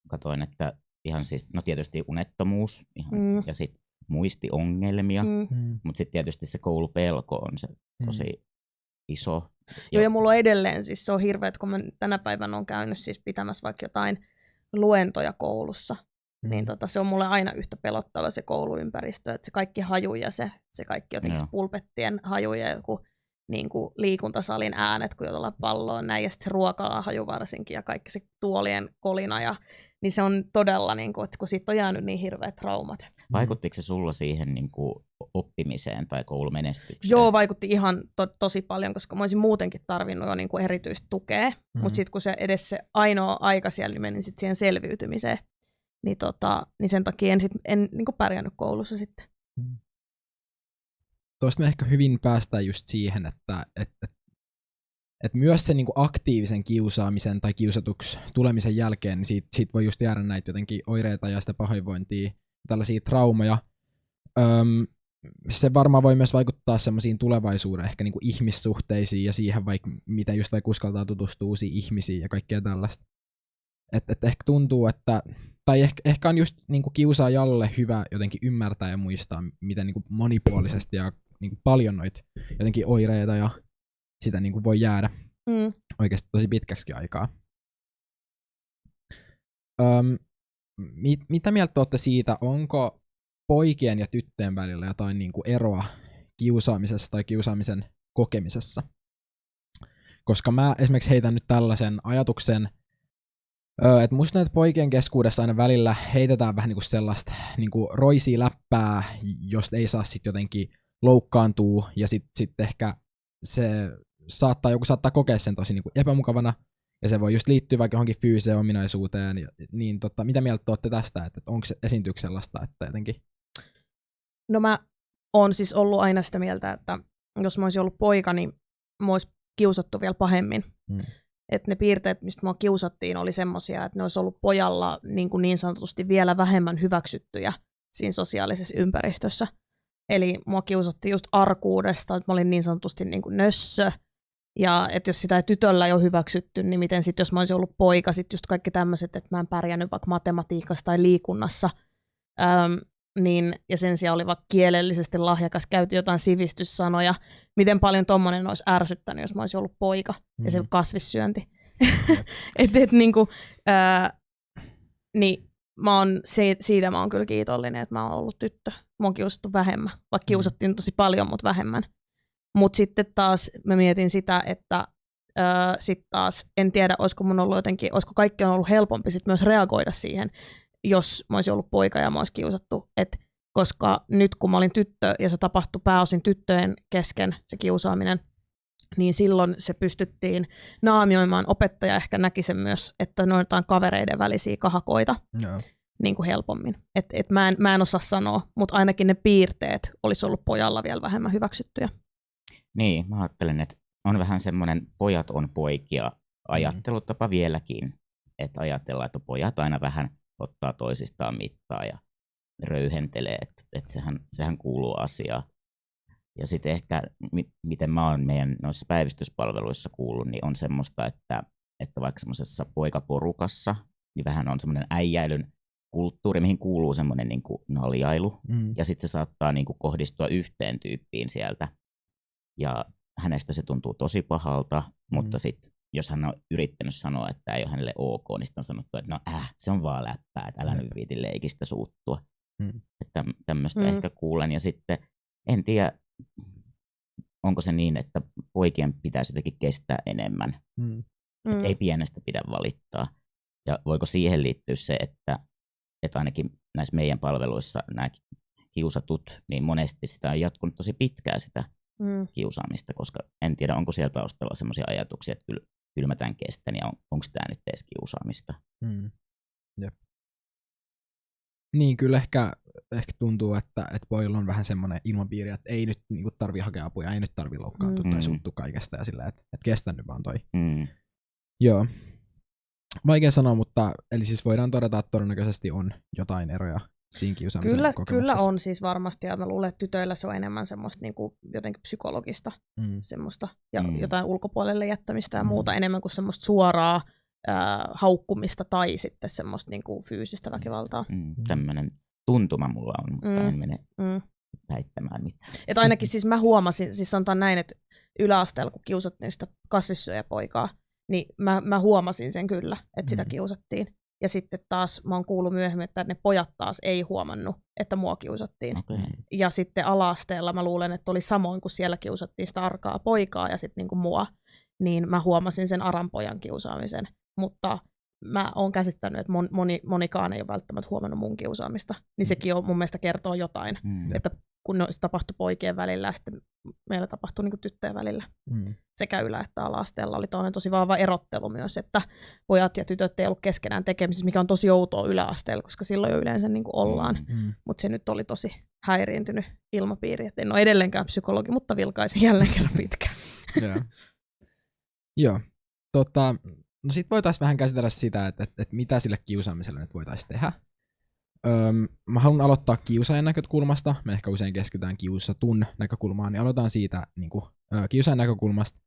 Speaker 2: katsoin, että ihan siis, no tietysti unettomuus ihan,
Speaker 3: Mm.
Speaker 2: ja sitten muistiongelmia, mm.
Speaker 3: Mm.
Speaker 1: Mm.
Speaker 2: mutta sitten tietysti se koulupelko on se tosi iso.
Speaker 3: Joo, ja mulla on edelleen, siis se on hirveä, että kun mä tänä päivänä on käynyt siis pitämässä vaikka jotain luentoja koulussa,
Speaker 1: Mm.
Speaker 3: Niin tota, se on mulle aina yhtä pelottava se kouluympäristö, että se kaikki haju ja se, se kaikki jotenkin
Speaker 2: Joo.
Speaker 3: pulpettien haju ja joku niin kuin liikuntasalin äänet, kun jotain palloa näin, ja sitten se haju varsinkin, ja kaikki se tuolien kolina, ja, niin se on todella, niin kuin, että kun siitä on jäänyt niin hirveät traumat.
Speaker 2: Vaikuttiko se sulla siihen niin kuin oppimiseen tai koulumenestykseen?
Speaker 3: Joo, vaikutti ihan to, tosi paljon, koska mä olisin muutenkin tarvinnut jo niin kuin erityistä tukea,
Speaker 1: Mm.
Speaker 3: mutta sitten kun se edes se ainoa aika siellä niin meni sit siihen selviytymiseen, niin, tota, niin sen takia en, sit, en niin kuin pärjännyt koulussa sitten.
Speaker 1: Tuosta me ehkä hyvin päästään just siihen, että et, et, et myös sen niinku aktiivisen kiusaamisen tai kiusatuksi tulemisen jälkeen, niin siitä, siitä voi just jäädä näitä jotenkin oireita ja sitä pahoinvointia, tällaisia traumaja. Öm, se varmaan voi myös vaikuttaa semmoisiin tulevaisuuden ehkä niinku ihmissuhteisiin ja siihen, vaikka miten just vaikka uskaltaa tutustua uusiin ihmisiin ja kaikkea tällaista. Et, et ehkä tuntuu, että tai ehkä, ehkä on just niinku kiusaajalle hyvä jotenkin ymmärtää ja muistaa, miten niinku monipuolisesti ja niinku paljon noita jotenkin oireita ja sitä niinku voi jäädä
Speaker 3: Mm.
Speaker 1: oikeasti tosi pitkäksi aikaa. Öm, mit, mitä mieltä olette siitä, onko poikien ja tyttöjen välillä jotain niinku eroa kiusaamisessa tai kiusaamisen kokemisessa? Koska mä esimerkiksi heitän nyt tällaisen ajatuksen, et musta että poikien keskuudessa aina välillä heitetään vähän niinku sellaista niinku roisia läppää, josta ei saa sitten jotenkin loukkaantua, ja sitten sit ehkä se saattaa, joku saattaa kokea sen tosi niinku epämukavana, ja se voi just liittyä vaikka johonkin fyysiseen ominaisuuteen, ja, niin tota, mitä mieltä te olette tästä, että onko se esiintyykö sellaista, että jotenkin...
Speaker 3: No mä oon siis ollut aina sitä mieltä, että jos mä olisin ollut poika, niin mä olisi kiusattu vielä pahemmin.
Speaker 1: Mm.
Speaker 3: Että ne piirteet, mistä mua kiusattiin, oli semmoisia, että ne olisi ollut pojalla niin, kuin niin sanotusti vielä vähemmän hyväksyttyjä siinä sosiaalisessa ympäristössä. Eli mua kiusattiin just arkuudesta, että mä olin niin sanotusti niin kuin nössö. Ja että jos sitä ei tytöllä ole hyväksytty, niin miten sitten, jos mä olisin ollut poika, sitten just kaikki tämmöiset, että mä en pärjännyt vaikka matematiikassa tai liikunnassa, Öm, niin, ja sen sijaan oli vaikka kielellisesti lahjakas, käytti jotain sivistyssanoja, miten paljon tommonen olisi ärsyttänyt, jos mä olisin ollut poika, mm. ja se kasvissyönti. et, et, niinku, ää, niin mä oon, se, siitä mä oon kyllä kiitollinen, että mä oon ollut tyttö. Mä oon kiusattu vähemmän, vaikka kiusattiin tosi paljon, mutta vähemmän. Mutta sitten taas mä mietin sitä, että sitten taas en tiedä, olisiko mun ollut jotenkin, olisiko kaikki on ollut helpompi sit myös reagoida siihen, jos mä olisin ollut poika ja mä olisin kiusattu. Et koska nyt kun mä olin tyttö ja se tapahtui pääosin tyttöjen kesken, se kiusaaminen, niin silloin se pystyttiin naamioimaan. Opettaja ehkä näki sen myös, että ne on jotain kavereiden välisiä kahakoita
Speaker 1: Joo.
Speaker 3: niin kuin helpommin. Et, et mä, en, mä en osaa sanoa, mutta ainakin ne piirteet olisi ollut pojalla vielä vähemmän hyväksyttyjä.
Speaker 2: Niin, mä ajattelen, että on vähän semmoinen pojat on poikia ajattelutapa mm. vieläkin. Että ajatellaan, että pojat aina vähän ottaa toisistaan mittaa ja röyhentelee, että, että sehän, sehän kuuluu asiaan. Ja sitten ehkä, mi- miten mä oon meidän noissa päivystyspalveluissa kuullut, niin on semmoista, että, että vaikka semmoisessa poikaporukassa, niin vähän on semmoinen äijäilyn kulttuuri, mihin kuuluu semmoinen niin kuin naljailu,
Speaker 1: Mm.
Speaker 2: ja sitten se saattaa niin kuin kohdistua yhteen tyyppiin sieltä. Ja hänestä se tuntuu tosi pahalta, mutta
Speaker 1: Mm.
Speaker 2: sitten jos hän on yrittänyt sanoa, että ei ole hänelle ok, niin sitten on sanottu, että no äh, se on vaan läppää, että älä nyt viiti leikistä suuttua.
Speaker 1: Mm.
Speaker 2: Että tämmöistä
Speaker 3: Mm.
Speaker 2: ehkä kuulen. Ja sitten en tiedä, onko se niin, että poikien pitäisi jotenkin kestää enemmän.
Speaker 1: Mm.
Speaker 3: Mm.
Speaker 2: Ei pienestä pidä valittaa. Ja voiko siihen liittyä se, että, että ainakin näissä meidän palveluissa nämä kiusatut, niin monesti sitä on jatkunut tosi pitkään sitä
Speaker 3: Mm.
Speaker 2: kiusaamista, koska en tiedä, onko siellä taustalla sellaisia ajatuksia, että kyllä, kyllä mä tämän kestän ja on, onko tämä nyt edes kiusaamista.
Speaker 1: Mm. Jep. Niin, kyllä ehkä, ehkä tuntuu, että, että pojilla on vähän semmoinen ilmapiiri, että ei nyt niin tarvi hakea apua, ei nyt tarvi loukkaantua
Speaker 2: Mm.
Speaker 1: tai suuttua kaikesta ja sillä, että, että kestä nyt vaan toi.
Speaker 2: Mm.
Speaker 1: Joo. Vaikea sanoa, mutta eli siis voidaan todeta, että todennäköisesti on jotain eroja siinä kiusaamisen
Speaker 3: Kyllä, kyllä
Speaker 1: kokemuksessa.
Speaker 3: on siis varmasti, ja mä luulen, että tytöillä se on enemmän semmoista niin kuin jotenkin psykologista
Speaker 1: Mm.
Speaker 3: semmoista, ja
Speaker 2: Mm.
Speaker 3: jotain ulkopuolelle jättämistä ja
Speaker 1: Mm.
Speaker 3: muuta, enemmän kuin semmoista suoraa ää, haukkumista tai sitten semmoista niin kuin fyysistä väkivaltaa.
Speaker 2: Mm. Tämmöinen tuntuma mulla on, mutta
Speaker 3: Mm.
Speaker 2: en mene
Speaker 3: Mm.
Speaker 2: väittämään mitään.
Speaker 3: Et ainakin siis mä huomasin, siis sanotaan näin, että yläasteella kun kiusattiin sitä kasvissyöjäpoikaa, niin mä, mä huomasin sen kyllä, että sitä
Speaker 1: Mm.
Speaker 3: kiusattiin. Ja sitten taas mä oon kuullut myöhemmin, että ne pojat taas ei huomannut, että mua kiusattiin.
Speaker 2: Okay.
Speaker 3: Ja sitten alaasteella mä luulen, että oli samoin, kun siellä kiusattiin sitä arkaa poikaa ja sitten niinku mua, niin mä huomasin sen aran pojan kiusaamisen. Mutta mä oon käsittänyt, että mon- moni, monikaan ei ole välttämättä huomannut mun kiusaamista. Niin sekin on mun mielestä kertoo jotain,
Speaker 2: Mm.
Speaker 3: että kun no, se tapahtui poikien välillä ja sitten meillä tapahtui niin tyttöjen välillä.
Speaker 1: Mm.
Speaker 3: Sekä ylä- että ala-asteella oli toinen tosi vahva erottelu myös, että pojat ja tytöt ei ollut keskenään tekemisissä, mikä on tosi outoa yläasteella, koska silloin jo yleensä niin kuin ollaan.
Speaker 2: Mm.
Speaker 1: Mm.
Speaker 3: Mutta se nyt oli tosi häiriintynyt ilmapiiri. Et en ole edelleenkään psykologi, mutta vilkaisin jälleen kerran pitkään.
Speaker 1: Joo. Joo. Tota, no sit voitaisiin vähän käsitellä sitä, että, että, että mitä sille kiusaamiselle nyt voitaisiin tehdä. Öm, mä haluan aloittaa kiusaajan näkökulmasta. Me ehkä usein keskitytään kiusatun näkökulmaan, niin aloitetaan siitä niin kuin, ö, kiusaajan näkökulmasta.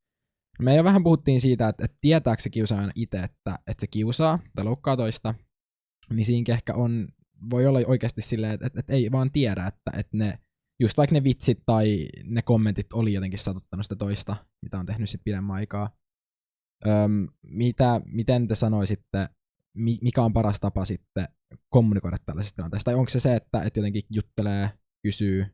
Speaker 1: Me jo vähän puhuttiin siitä, että, että tietääkö se kiusaajan itse, että, että se kiusaa tai loukkaa toista, niin siinä ehkä on, voi olla oikeasti silleen, että, että, että ei vaan tiedä, että, että ne, just vaikka ne vitsit tai ne kommentit oli jotenkin satuttanut sitä toista, mitä on tehnyt sitten pidemmän aikaa. Öm, mitä, miten te sanoisitte, mikä on paras tapa sitten kommunikoida tällaisista tilanteista? Tai onko se se, että, että jotenkin juttelee, kysyy?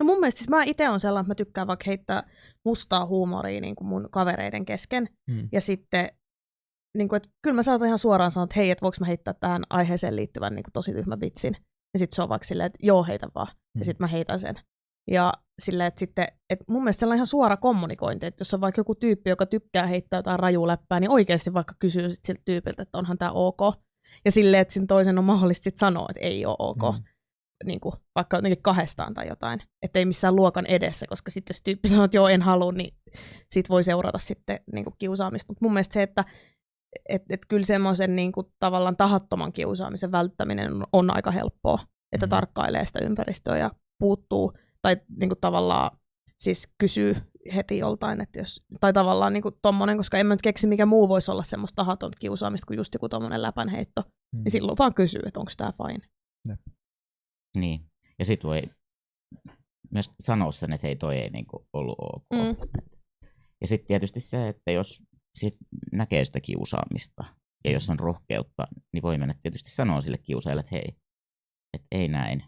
Speaker 3: No mun mielestä siis mä itse on sellainen, että mä tykkään vaikka heittää mustaa huumoria niin kuin mun kavereiden kesken.
Speaker 1: Hmm.
Speaker 3: Ja sitten, niin kuin, että kyllä mä saatan ihan suoraan sanoa, että hei, että voiko mä heittää tähän aiheeseen liittyvän niin kuin tosi tyhmä vitsin. Ja sitten se on vaikka silleen, että joo, heitä vaan.
Speaker 1: Hmm.
Speaker 3: Ja sitten mä heitän sen. Ja silleen, että sitten, että mun mielestä sellainen ihan suora kommunikointi, että jos on vaikka joku tyyppi, joka tykkää heittää jotain rajuläppää, niin oikeasti vaikka kysyy sit siltä tyypiltä, että onhan tämä ok. Ja silleen, että sen toisen on mahdollista sit sanoa, että ei ole ok.
Speaker 1: Mm.
Speaker 3: Niin kuin, vaikka jotenkin kahdestaan tai jotain. Että ei missään luokan edessä, koska sitten jos tyyppi sanoo, että joo, en halua, niin siitä voi seurata sitten niin kuin kiusaamista. Mutta mun mielestä se, että et, et kyllä semmoisen niin kuin, tavallaan tahattoman kiusaamisen välttäminen on, on aika helppoa. Että
Speaker 1: Mm.
Speaker 3: tarkkailee sitä ympäristöä ja puuttuu tai niin kuin, tavallaan siis kysyy heti joltain, että jos, tai tavallaan niin kuin tommonen, koska en mä nyt keksi, mikä muu voisi olla semmoista tahatonta kiusaamista kuin just joku tommonen läpänheitto.
Speaker 1: Mm.
Speaker 3: Niin silloin vaan kysyy, että onko tämä fine.
Speaker 2: Niin. Ja sit voi myös sanoa sen, että hei, toi ei niinku ollut ok.
Speaker 3: Mm.
Speaker 2: Ja sitten tietysti se, että jos sit näkee sitä kiusaamista ja jos on rohkeutta, niin voi mennä tietysti sanoa sille kiusaajalle, että hei, että ei näin,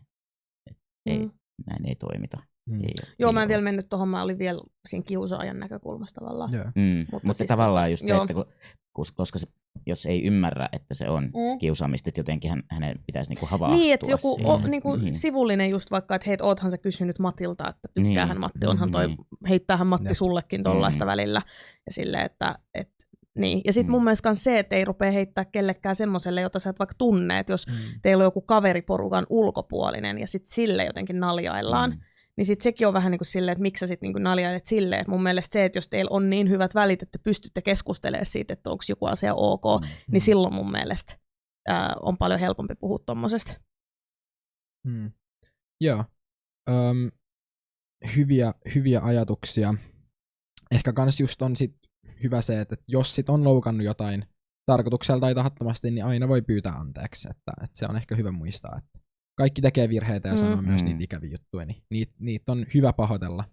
Speaker 2: et ei,
Speaker 3: Mm.
Speaker 2: Näin ei toimita.
Speaker 1: Mm.
Speaker 2: Ei,
Speaker 3: Joo,
Speaker 2: ei
Speaker 3: mä en
Speaker 2: ole.
Speaker 3: vielä mennyt tuohon, mä olin vielä siinä kiusaajan näkökulmasta tavallaan.
Speaker 1: Joo.
Speaker 2: Mm,
Speaker 3: Mutta
Speaker 2: mutta,
Speaker 3: siis
Speaker 2: tavallaan just
Speaker 3: joo.
Speaker 2: se, että kun, koska se, jos ei ymmärrä, että se on
Speaker 3: Mm.
Speaker 2: kiusaamista, että jotenkin hän, hänen pitäisi niinku havahtua
Speaker 3: Niin, että joku
Speaker 2: siihen.
Speaker 3: o, niinku
Speaker 2: Niin.
Speaker 3: sivullinen just vaikka, että hei, oothan sä kysynyt Matilta, että tykkäähän
Speaker 2: Niin.
Speaker 3: Matti, onhan toi,
Speaker 2: Niin.
Speaker 3: heittäähän Matti
Speaker 1: Jep.
Speaker 3: sullekin tollaista
Speaker 2: Mm.
Speaker 3: välillä. Ja silleen, että, et, niin. Ja sitten
Speaker 2: Mm.
Speaker 3: mun mielestä se, että ei rupea heittää kellekään semmoselle, jota sä et vaikka tunne, että jos
Speaker 1: Mm.
Speaker 3: teillä on joku kaveriporukan ulkopuolinen ja sitten sille jotenkin naljaillaan,
Speaker 2: Mm.
Speaker 3: niin sitten sekin on vähän niin kuin silleen, että miksi sä sitten niin naljailet silleen. Et mun mielestä se, että jos teillä on niin hyvät välit, että pystytte keskustelemaan siitä, että onko joku asia ok,
Speaker 2: Mm.
Speaker 3: niin silloin mun mielestä ää, on paljon helpompi puhua tuommoisesta.
Speaker 1: Mm. Joo. Öm, hyviä, hyviä ajatuksia. Ehkä kans just on sit hyvä se, että jos sit on loukannut jotain tarkoituksella tai tahattomasti, niin aina voi pyytää anteeksi. Että, että se on ehkä hyvä muistaa, että kaikki tekee virheitä ja
Speaker 3: Mm.
Speaker 1: sanoo myös
Speaker 2: Mm.
Speaker 1: niitä ikäviä juttuja, niin niitä, niitä on hyvä pahoitella,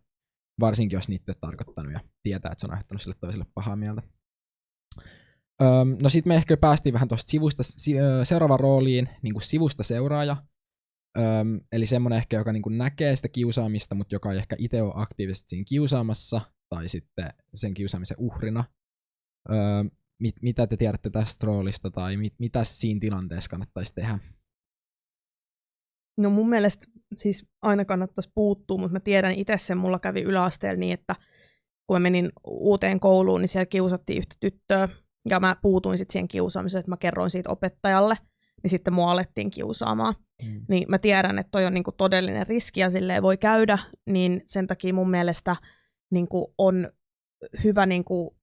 Speaker 1: varsinkin jos niitä ei ole tarkoittanut ja tietää, että se on aiheuttanut sille toiselle pahaa mieltä. Öm, no sitten me ehkä päästiin vähän tuosta sivusta, si, seuraavaan rooliin, niin kuin sivusta seuraaja. Öm, eli semmoinen ehkä, joka niinku näkee sitä kiusaamista, mutta joka ei ehkä itse ole aktiivisesti siinä kiusaamassa, tai sitten sen kiusaamisen uhrina. Öö, mit, mitä te tiedätte tästä roolista, tai mit, mitä siinä tilanteessa kannattaisi tehdä?
Speaker 3: No mun mielestä siis aina kannattaisi puuttua, mutta mä tiedän itse sen, mulla kävi yläasteella niin, että kun mä menin uuteen kouluun, niin siellä kiusattiin yhtä tyttöä, ja mä puutuin sitten siihen kiusaamiseen, että mä kerroin siitä opettajalle, niin sitten mua alettiin kiusaamaan. Mm. Niin mä tiedän, että toi on niinku todellinen riski ja silleen voi käydä, niin sen takia mun mielestä niinku on hyvä niinku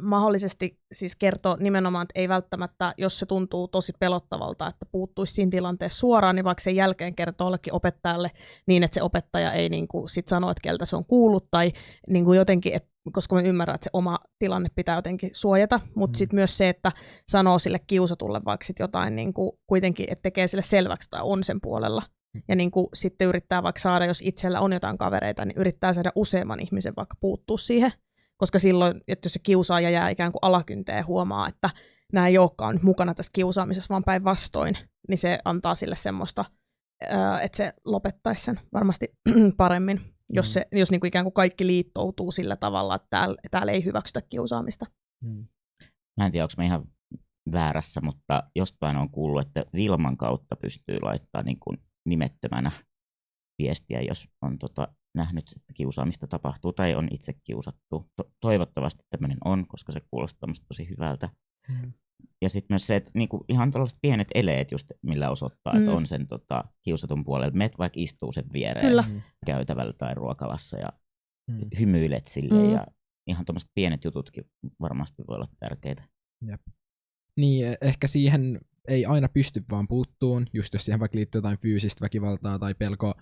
Speaker 3: mahdollisesti siis kertoa nimenomaan, että ei välttämättä, jos se tuntuu tosi pelottavalta, että puuttuisi siinä tilanteessa suoraan, niin vaikka sen jälkeen kertoo jollekin opettajalle niin, että se opettaja ei niin kuin sit sano, että keltä se on kuullut, tai niin kuin jotenkin, et, koska mä ymmärrän, että se oma tilanne pitää jotenkin suojata, mutta mm. sitten myös se, että sanoo sille kiusatulle vaikka sit jotain niin kuin, kuitenkin, että tekee sille selväksi tai on sen puolella. Ja niin kuin sitten yrittää vaikka saada, jos itsellä on jotain kavereita, niin yrittää saada useamman ihmisen vaikka puuttua siihen koska silloin, että jos se kiusaaja jää ikään kuin alakynteen huomaa, että nämä ei olekaan nyt mukana tässä kiusaamisessa, vaan päinvastoin, niin se antaa sille semmoista, että se lopettaisi sen varmasti paremmin, jos, mm. se, jos niin kuin ikään kuin kaikki liittoutuu sillä tavalla, että täällä, täällä ei hyväksytä kiusaamista. Mm.
Speaker 2: Mä en tiedä, onko mä ihan väärässä, mutta jostain on kuullut, että Vilman kautta pystyy laittamaan niin kuin nimettömänä viestiä, jos on tota nähnyt, että kiusaamista tapahtuu tai on itse kiusattu. To- toivottavasti tämmöinen on, koska se kuulostaa tosi hyvältä. Mm. Ja sitten myös se, että niinku ihan tällaiset pienet eleet just, millä osoittaa, mm. että on sen tota, kiusatun puolella. Met vaikka istuu sen viereen Kyllä. Mm. käytävällä tai ruokalassa ja mm. hymyilet sille mm. ja ihan tuommoiset pienet jututkin varmasti voi olla tärkeitä.
Speaker 1: Jep. Niin, e, ehkä siihen ei aina pysty vaan puuttuun, just jos siihen vaikka liittyy jotain fyysistä väkivaltaa tai pelko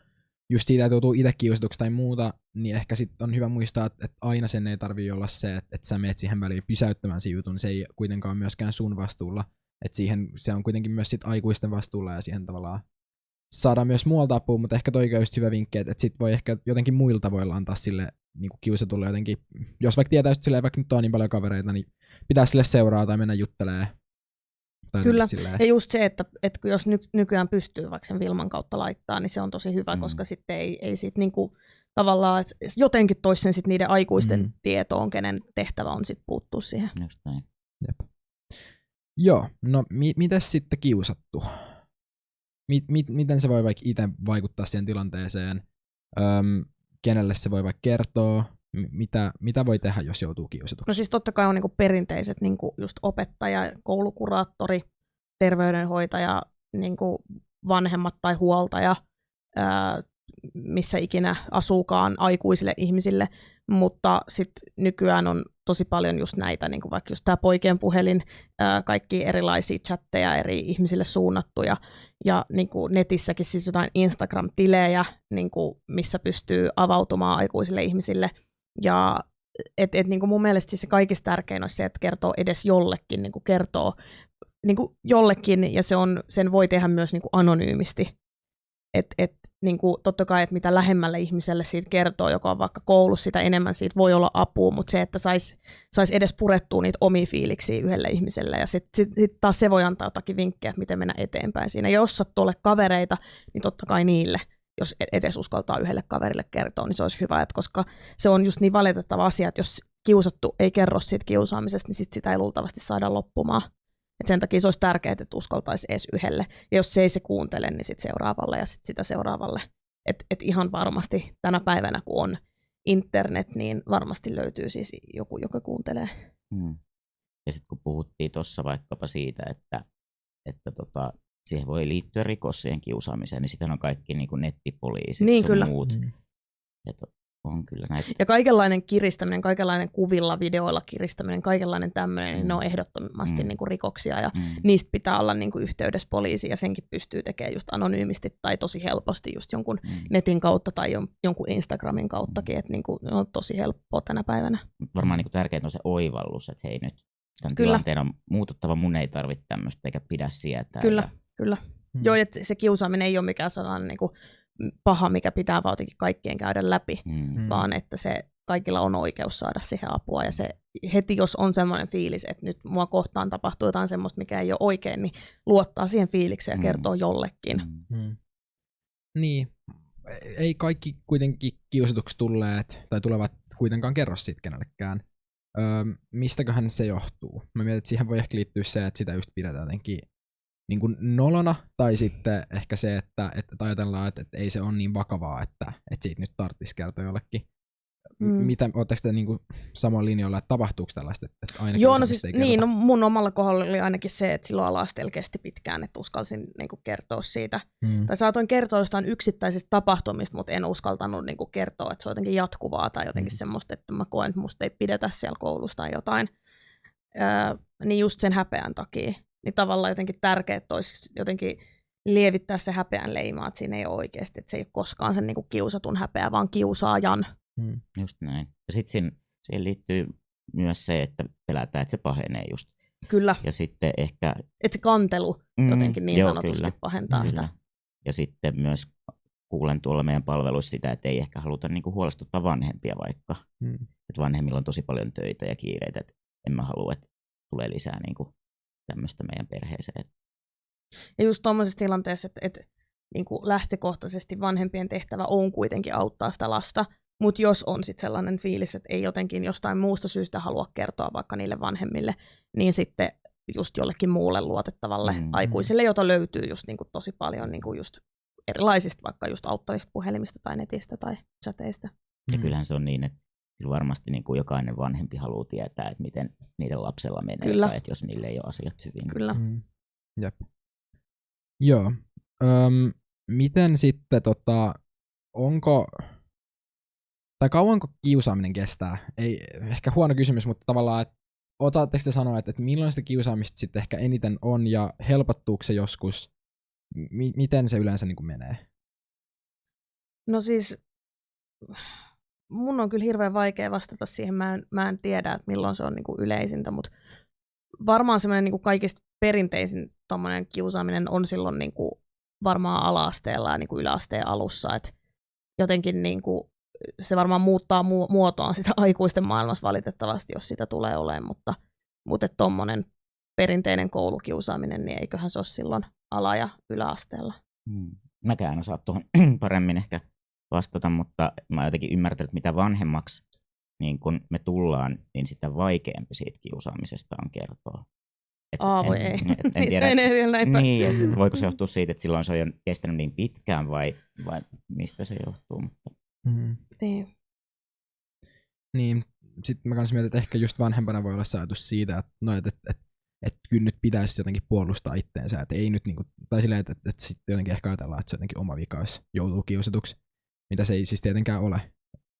Speaker 1: just siitä, että joutuu itse kiusatuksi tai muuta, niin ehkä sit on hyvä muistaa, että, aina sen ei tarvitse olla se, että, että sä meet siihen väliin pysäyttämään sen jutun, se ei kuitenkaan myöskään sun vastuulla. Että siihen, se on kuitenkin myös sit aikuisten vastuulla ja siihen tavallaan saadaan myös muualta apua, mutta ehkä toi just hyvä vinkki, että, että sit voi ehkä jotenkin muilta voi antaa sille niin kuin kiusatulle jotenkin, jos vaikka tietää, että vaikka nyt on niin paljon kavereita, niin pitää sille seuraa tai mennä juttelemaan
Speaker 3: tai Kyllä, silleen... ja just se, että, että jos ny, nykyään pystyy vaikka sen Vilman kautta laittaa, niin se on tosi hyvä, mm. koska sitten ei, ei sit niinku, tavallaan että jotenkin toisi sen sit niiden aikuisten mm. tietoon, kenen tehtävä on sitten puuttua siihen.
Speaker 2: Just näin.
Speaker 1: Jep. Joo, no mi- miten sitten kiusattu? Mi- mi- miten se voi vaikka itse vaikuttaa siihen tilanteeseen? Öm, kenelle se voi vaikka kertoa? Mitä, mitä voi tehdä, jos joutuu kiusatuksi?
Speaker 3: No siis totta kai on niinku perinteiset niinku just opettaja, koulukuraattori, terveydenhoitaja, niinku vanhemmat tai huoltaja, ää, missä ikinä asuukaan aikuisille ihmisille, mutta sitten nykyään on tosi paljon just näitä, niin kuin vaikka just tämä poikien puhelin, ää, kaikki erilaisia chatteja eri ihmisille suunnattuja, ja niin kuin netissäkin siis jotain Instagram-tilejä, niin kuin missä pystyy avautumaan aikuisille ihmisille – ja et, et, niin kuin mun mielestä siis se kaikista tärkein olisi se, että kertoo edes jollekin, niin kuin kertoo niin kuin jollekin, ja se on, sen voi tehdä myös niin kuin anonyymisti. Et, et, niin kuin, totta kai, että mitä lähemmälle ihmiselle siitä kertoo, joka on vaikka koulussa, sitä enemmän siitä voi olla apua, mutta se, että saisi sais edes purettua niitä omia fiiliksiä yhdelle ihmiselle, ja sitten sit, sit taas se voi antaa jotakin vinkkejä, miten mennä eteenpäin siinä. Ja jos sattuu kavereita, niin totta kai niille – jos e- edes uskaltaa yhdelle kaverille kertoa, niin se olisi hyvä, että koska se on just niin valitettava asia, että jos kiusattu ei kerro siitä kiusaamisesta, niin sit sitä ei luultavasti saada loppumaan. Et sen takia se olisi tärkeää, että uskaltaisi edes yhdelle. Ja jos se ei se kuuntele, niin sit seuraavalle ja sit sitä seuraavalle. Et, et ihan varmasti tänä päivänä, kun on internet, niin varmasti löytyy siis joku, joka kuuntelee. Hmm.
Speaker 2: Ja sitten kun puhuttiin tuossa vaikkapa siitä, että, että tota, siihen voi liittyä rikos siihen kiusaamiseen, niin sitten on kaikki niin kuin nettipoliisit
Speaker 3: niin, kyllä.
Speaker 2: muut. Mm. Et on kyllä näitä.
Speaker 3: Ja kaikenlainen kiristäminen, kaikenlainen kuvilla, videoilla kiristäminen, kaikenlainen tämmöinen, mm. niin ne on mm. ehdottomasti mm. niin kuin rikoksia ja mm. niistä pitää olla niin kuin yhteydessä poliisiin ja senkin pystyy tekemään just anonyymisti tai tosi helposti just jonkun mm. netin kautta tai jonkun Instagramin kauttakin, mm. että niin kuin on tosi helppoa tänä päivänä.
Speaker 2: Varmaan niin kuin tärkeintä on se oivallus, että hei nyt tämän Kyllä. tilanteen on muututtava, mun ei tarvitse tämmöistä eikä pidä sietää.
Speaker 3: Kyllä. Ja Kyllä. Hmm. Joo, että se kiusaaminen ei ole mikään sellainen niin kuin paha, mikä pitää vaan kaikkien käydä läpi, hmm. vaan että se kaikilla on oikeus saada siihen apua. Ja se heti, jos on semmoinen fiilis, että nyt mua kohtaan tapahtuu jotain semmoista, mikä ei ole oikein, niin luottaa siihen fiilikseen ja kertoo hmm. jollekin.
Speaker 1: Hmm. niin, ei kaikki kuitenkin kiusatuksi tulleet tai tulevat kuitenkaan kerro siitä kenellekään. Öö, mistäköhän se johtuu? Mä mietin, että siihen voi ehkä liittyä se, että sitä just pidetään jotenkin niin kuin nolona, tai sitten ehkä se, että, että ajatellaan, että, että ei se ole niin vakavaa, että, että siitä nyt tarvitsisi kertoa jollekin. Mm. Mitä, ootteko te niin samoin linjoilla, että tapahtuuko tällaista, että aina
Speaker 3: Joo, no siis, niin, no mun omalla kohdalla oli ainakin se, että silloin alastella kesti pitkään, että uskalsin niin kuin, kertoa siitä. Mm. Tai saatoin kertoa jostain yksittäisistä tapahtumista, mutta en uskaltanut niin kuin, kertoa, että se on jotenkin jatkuvaa tai jotenkin mm. semmoista, että mä koen, että musta ei pidetä siellä koulussa tai jotain. Öö, niin just sen häpeän takia niin tavallaan jotenkin tärkeää, että olisi jotenkin lievittää se häpeän leima, että siinä ei ole oikeasti, että se ei ole koskaan sen niin kuin kiusatun häpeä, vaan kiusaajan.
Speaker 2: Hmm. Just näin. Ja sitten siihen, siihen liittyy myös se, että pelätään, että se pahenee just.
Speaker 3: Kyllä.
Speaker 2: Ja sitten ehkä...
Speaker 3: Että se kantelu mm, jotenkin niin joo, sanotusti kyllä, pahentaa kyllä. sitä.
Speaker 2: Ja sitten myös kuulen tuolla meidän palveluissa sitä, että ei ehkä haluta niinku huolestuttaa vanhempia vaikka. Hmm. Että vanhemmilla on tosi paljon töitä ja kiireitä, että en mä halua, että tulee lisää niinku tämmöistä meidän perheeseen.
Speaker 3: Ja just tuommoisessa tilanteessa, että, että niin kuin lähtökohtaisesti vanhempien tehtävä on kuitenkin auttaa sitä lasta, mutta jos on sitten sellainen fiilis, että ei jotenkin jostain muusta syystä halua kertoa vaikka niille vanhemmille, niin sitten just jollekin muulle luotettavalle mm-hmm. aikuiselle, jota löytyy just niin kuin tosi paljon niin kuin just erilaisista vaikka just auttavista puhelimista tai netistä tai chateista.
Speaker 2: Ja kyllähän se on niin, että kyllä varmasti niin kuin jokainen vanhempi haluaa tietää, että miten niiden lapsella menee, Kyllä. tai että jos niille ei ole asiat hyvin.
Speaker 3: Kyllä. Mm.
Speaker 1: Jep. Joo. Öm, miten sitten, tota, onko, tai kauanko kiusaaminen kestää? Ei, ehkä huono kysymys, mutta tavallaan, että osaatteko te sanoa, että, että milloin sitä kiusaamista sitten ehkä eniten on, ja helpottuuko se joskus? M- miten se yleensä niin kuin menee?
Speaker 3: No siis mun on kyllä hirveän vaikea vastata siihen. Mä en, mä en tiedä, että milloin se on niin kuin yleisintä, mutta varmaan semmoinen niin kuin kaikista perinteisin kiusaaminen on silloin niin kuin varmaan ala-asteella ja niin kuin yläasteen alussa. Et jotenkin niin kuin, se varmaan muuttaa mu- muotoaan sitä aikuisten maailmassa valitettavasti, jos sitä tulee olemaan, mutta, mutta tuommoinen perinteinen koulukiusaaminen, niin eiköhän se ole silloin ala- ja yläasteella.
Speaker 2: Hmm. Mäkään osaa tuohon paremmin ehkä vastata, mutta mä oon jotenkin ymmärtänyt, että mitä vanhemmaksi niin kun me tullaan, niin sitä vaikeampi siitä kiusaamisesta on kertoa.
Speaker 3: Et Aa, voi en, ei. En,
Speaker 2: en niin tiedä, se vielä näin niin, et voiko se johtua siitä, että silloin se on jo kestänyt niin pitkään vai, vai mistä se johtuu. Mutta.
Speaker 3: Mm. Niin.
Speaker 1: Niin, sitten mä kanssa mietin, että ehkä just vanhempana voi olla se ajatus siitä, että, no, että, että, että, kyllä nyt pitäisi jotenkin puolustaa itteensä, että ei nyt niinku, tai silleen, että, että, että sitten jotenkin ehkä ajatellaan, että se jotenkin oma vika, jos joutuu kiusatuksi mitä se ei siis tietenkään ole.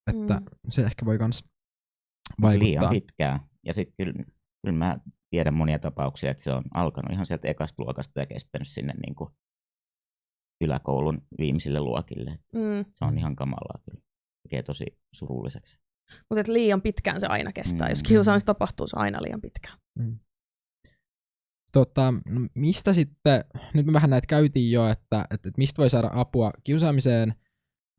Speaker 1: Että mm. se ehkä voi myös vaikuttaa.
Speaker 2: Liian pitkään. Ja sitten kyllä, kyllä mä tiedän monia tapauksia, että se on alkanut ihan sieltä ekasta luokasta ja kestänyt sinne niin kuin yläkoulun viimeisille luokille. Mm. Se on ihan kamalaa kyllä. Tekee tosi surulliseksi.
Speaker 3: Mutta liian pitkään se aina kestää. Mm. Jos kiusaamista tapahtuu, se aina liian pitkään. Mm.
Speaker 1: Tota, no mistä sitten, nyt me vähän näitä käytiin jo, että, että, että mistä voi saada apua kiusaamiseen –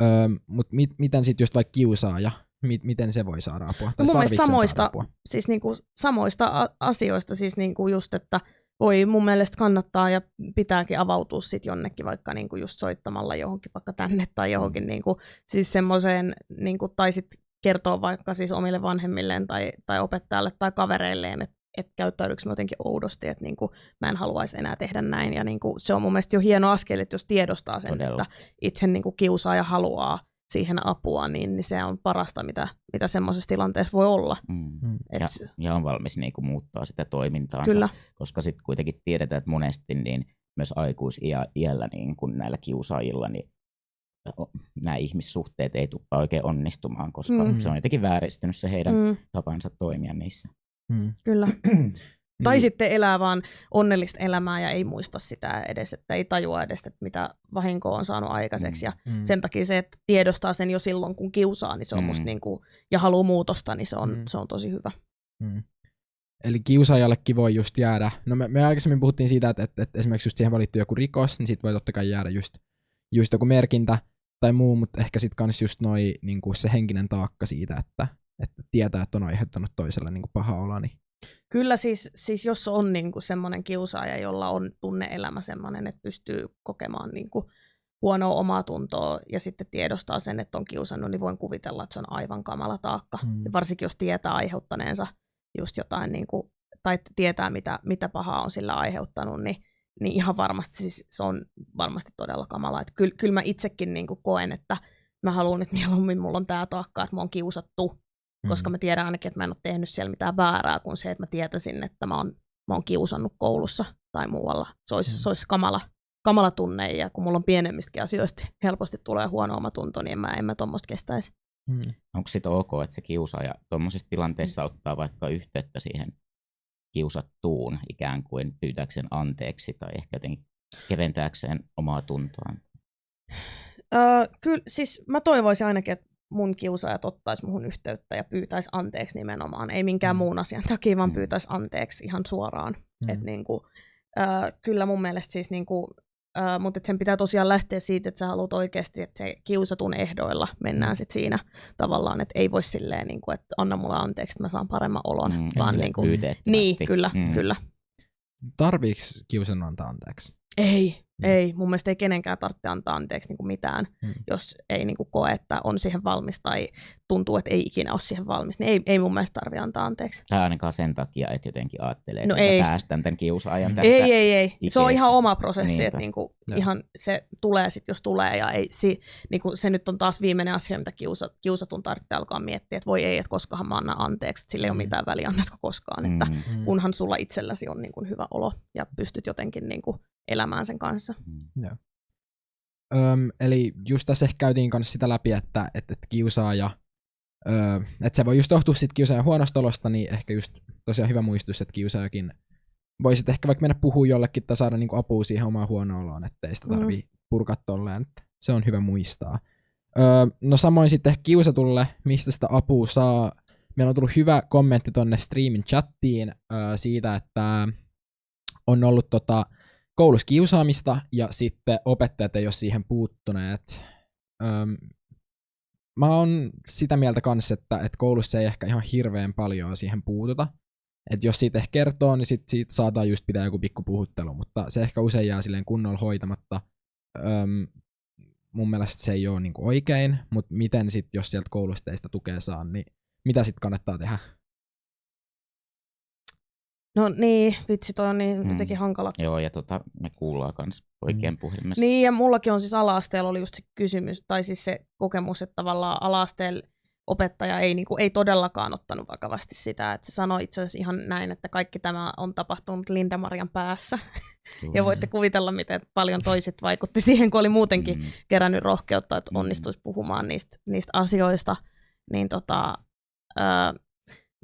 Speaker 1: Öö, Mutta mit, miten sitten just vaikka kiusaaja, mit, miten se voi saada apua? Tai
Speaker 3: Mun mielestä samoista, apua? Siis niinku, samoista asioista, siis niinku just, että voi mun mielestä kannattaa ja pitääkin avautua sit jonnekin vaikka niinku just soittamalla johonkin vaikka tänne tai johonkin mm. niinku, siis semmoiseen, niinku, tai sitten kertoa vaikka siis omille vanhemmilleen tai, tai opettajalle tai kavereilleen, että että käyttäydyykö mä jotenkin oudosti, että niinku, mä en haluaisi enää tehdä näin. Ja niinku, se on mun mielestä jo hieno askel, että jos tiedostaa sen, Todella. että itse niinku, kiusaaja haluaa siihen apua, niin, niin se on parasta, mitä, mitä semmoisessa tilanteessa voi olla. Mm.
Speaker 2: mm. Et... Ja, ja on valmis niinku, muuttaa sitä toimintaansa, Kyllä. koska sitten kuitenkin tiedetään, että monesti niin myös aikuisiällä niin kun näillä kiusaajilla, niin nämä ihmissuhteet ei tule oikein onnistumaan, koska mm. se on jotenkin vääristynyt se heidän mm. tapansa toimia niissä.
Speaker 3: Mm. Kyllä. Tai niin. sitten elää vaan onnellista elämää ja ei muista sitä edes, että ei tajua edes, että mitä vahinkoa on saanut aikaiseksi. Ja mm. sen takia se, että tiedostaa sen jo silloin, kun kiusaa, niin se on mm. musta niin kuin, ja haluaa muutosta, niin se on, mm. se on tosi hyvä. Mm.
Speaker 1: Eli kiusaajallekin voi just jäädä, no me, me aikaisemmin puhuttiin siitä, että, että, että esimerkiksi just siihen valittu joku rikos, niin sitten voi totta kai jäädä just, just joku merkintä tai muu, mutta ehkä sitten kans just noi, niin kuin se henkinen taakka siitä, että, että tietää, että on aiheuttanut toiselle niin kuin paha olo. Niin...
Speaker 3: Kyllä siis, siis jos on niin kuin semmoinen kiusaaja, jolla on tunneelämä semmoinen, että pystyy kokemaan niin kuin huonoa omaa tuntoa ja sitten tiedostaa sen, että on kiusannut, niin voin kuvitella, että se on aivan kamala taakka.
Speaker 1: Mm.
Speaker 3: Ja varsinkin jos tietää aiheuttaneensa just jotain, niin kuin, tai tietää mitä, mitä pahaa on sillä aiheuttanut, niin, niin ihan varmasti siis se on varmasti todella kamala. Kyllä, kyllä mä itsekin niin kuin koen, että mä haluan, että mieluummin mulla on tämä taakka, että mä oon kiusattu. Koska mä tiedän ainakin, että mä en ole tehnyt siellä mitään väärää, kuin se, että mä tietäisin, että mä oon, mä oon kiusannut koulussa tai muualla. Se olisi,
Speaker 1: Mm.
Speaker 3: se olisi kamala, kamala tunne, ja kun mulla on pienemmistäkin asioista helposti tulee huono omatunto, niin en mä, en mä tuommoista kestäisi.
Speaker 1: Mm.
Speaker 2: Onko sitten ok, että se kiusaaja tuommoisessa tilanteessa
Speaker 3: Mm.
Speaker 2: ottaa vaikka yhteyttä siihen kiusattuun ikään kuin pyytääkseen anteeksi tai ehkä jotenkin keventääkseen omaa tuntoaan?
Speaker 3: Öö, kyllä, siis mä toivoisin ainakin, että mun kiusaajat ottaisi muhun yhteyttä ja pyytäisi anteeksi nimenomaan. Ei minkään
Speaker 1: Mm.
Speaker 3: muun asian takia, vaan
Speaker 2: Mm.
Speaker 3: pyytäisi anteeksi ihan suoraan.
Speaker 1: Mm.
Speaker 3: Et niinku, öö, kyllä mun mielestä siis niinku, öö, mutta sen pitää tosiaan lähteä siitä, että sä haluat oikeasti, että se kiusatun ehdoilla mennään sit siinä tavallaan, että ei voi silleen, niinku, että anna mulle anteeksi, että mä saan paremman olon.
Speaker 2: Mm,
Speaker 3: vaan niinku, niin, kyllä,
Speaker 2: Mm.
Speaker 3: kyllä.
Speaker 1: Tarviiks kiusannut antaa anteeksi?
Speaker 3: Ei,
Speaker 1: Mm.
Speaker 3: ei. Mun mielestä ei kenenkään tarvitse antaa anteeksi niin kuin mitään,
Speaker 1: Mm.
Speaker 3: jos ei niin kuin koe, että on siihen valmis tai tuntuu, että ei ikinä ole siihen valmis. Niin ei, ei mun mielestä tarvitse antaa anteeksi.
Speaker 2: Tai ainakaan sen takia, että jotenkin ajattelee,
Speaker 3: No
Speaker 2: että
Speaker 3: ei.
Speaker 2: päästän tämän kiusaajan tästä.
Speaker 3: Ei, ei, ei. Se on
Speaker 2: ikeestä.
Speaker 3: ihan oma prosessi,
Speaker 2: Niinpä.
Speaker 3: että niin kuin
Speaker 1: Joo.
Speaker 3: ihan se tulee sitten, jos tulee. Ja ei, si, niin kuin se nyt on taas viimeinen asia, mitä kiusa, kiusatun tarvitsee alkaa miettiä, että voi ei, että koskahan mä annan anteeksi, että sillä ei ole
Speaker 1: Mm.
Speaker 3: mitään väliä, annatko koskaan. Että
Speaker 2: Mm.
Speaker 1: Mm.
Speaker 3: kunhan sulla itselläsi on niin kuin hyvä olo ja pystyt jotenkin niin kuin elämään sen kanssa.
Speaker 2: Mm.
Speaker 1: Öm, eli just tässä ehkä käytiin kanssa sitä läpi, että, että, että kiusaaja, öö, että se voi just johtua sit kiusaajan huonosta olosta, niin ehkä just tosiaan hyvä muistus, että kiusaajakin voisit ehkä vaikka mennä puhua jollekin tai saada niinku apua siihen omaan huonoon oloon, ettei sitä
Speaker 3: Mm.
Speaker 1: tarvii purkaa tolleen, että se on hyvä muistaa. Öö, no samoin sitten ehkä kiusatulle, mistä sitä apua saa. Meillä on tullut hyvä kommentti tonne streamin chattiin öö, siitä, että on ollut tota, koulussa kiusaamista ja sitten opettajat ei ole siihen puuttuneet. Öm, mä oon sitä mieltä kanssa, että, että koulussa ei ehkä ihan hirveän paljon siihen puututa. että jos siitä ehkä kertoo, niin sit siitä saadaan just pitää joku pikku puhuttelu, mutta se ehkä usein jää silleen kunnolla hoitamatta. Öm, mun mielestä se ei ole niinku oikein, mutta miten sitten, jos sieltä koulusta ei sitä tukea saa, niin mitä sitten kannattaa tehdä?
Speaker 3: No niin, vitsi, toi on niin
Speaker 2: Mm.
Speaker 3: jotenkin hankala.
Speaker 2: Joo, ja tota, me kuullaan kans oikein
Speaker 1: Mm.
Speaker 2: puhelimessa.
Speaker 3: Niin, ja mullakin on siis ala-asteella oli just se kysymys, tai siis se kokemus, että tavallaan ala-asteella opettaja ei, niin kuin, ei todellakaan ottanut vakavasti sitä, että se sanoi itse asiassa ihan näin, että kaikki tämä on tapahtunut Linda-Marian päässä.
Speaker 2: Kyllä.
Speaker 3: Ja voitte kuvitella, miten paljon toiset vaikutti siihen, kun oli muutenkin
Speaker 2: Mm.
Speaker 3: kerännyt rohkeutta, että
Speaker 2: Mm.
Speaker 3: onnistuisi puhumaan niistä, niistä asioista. Niin tota, ää,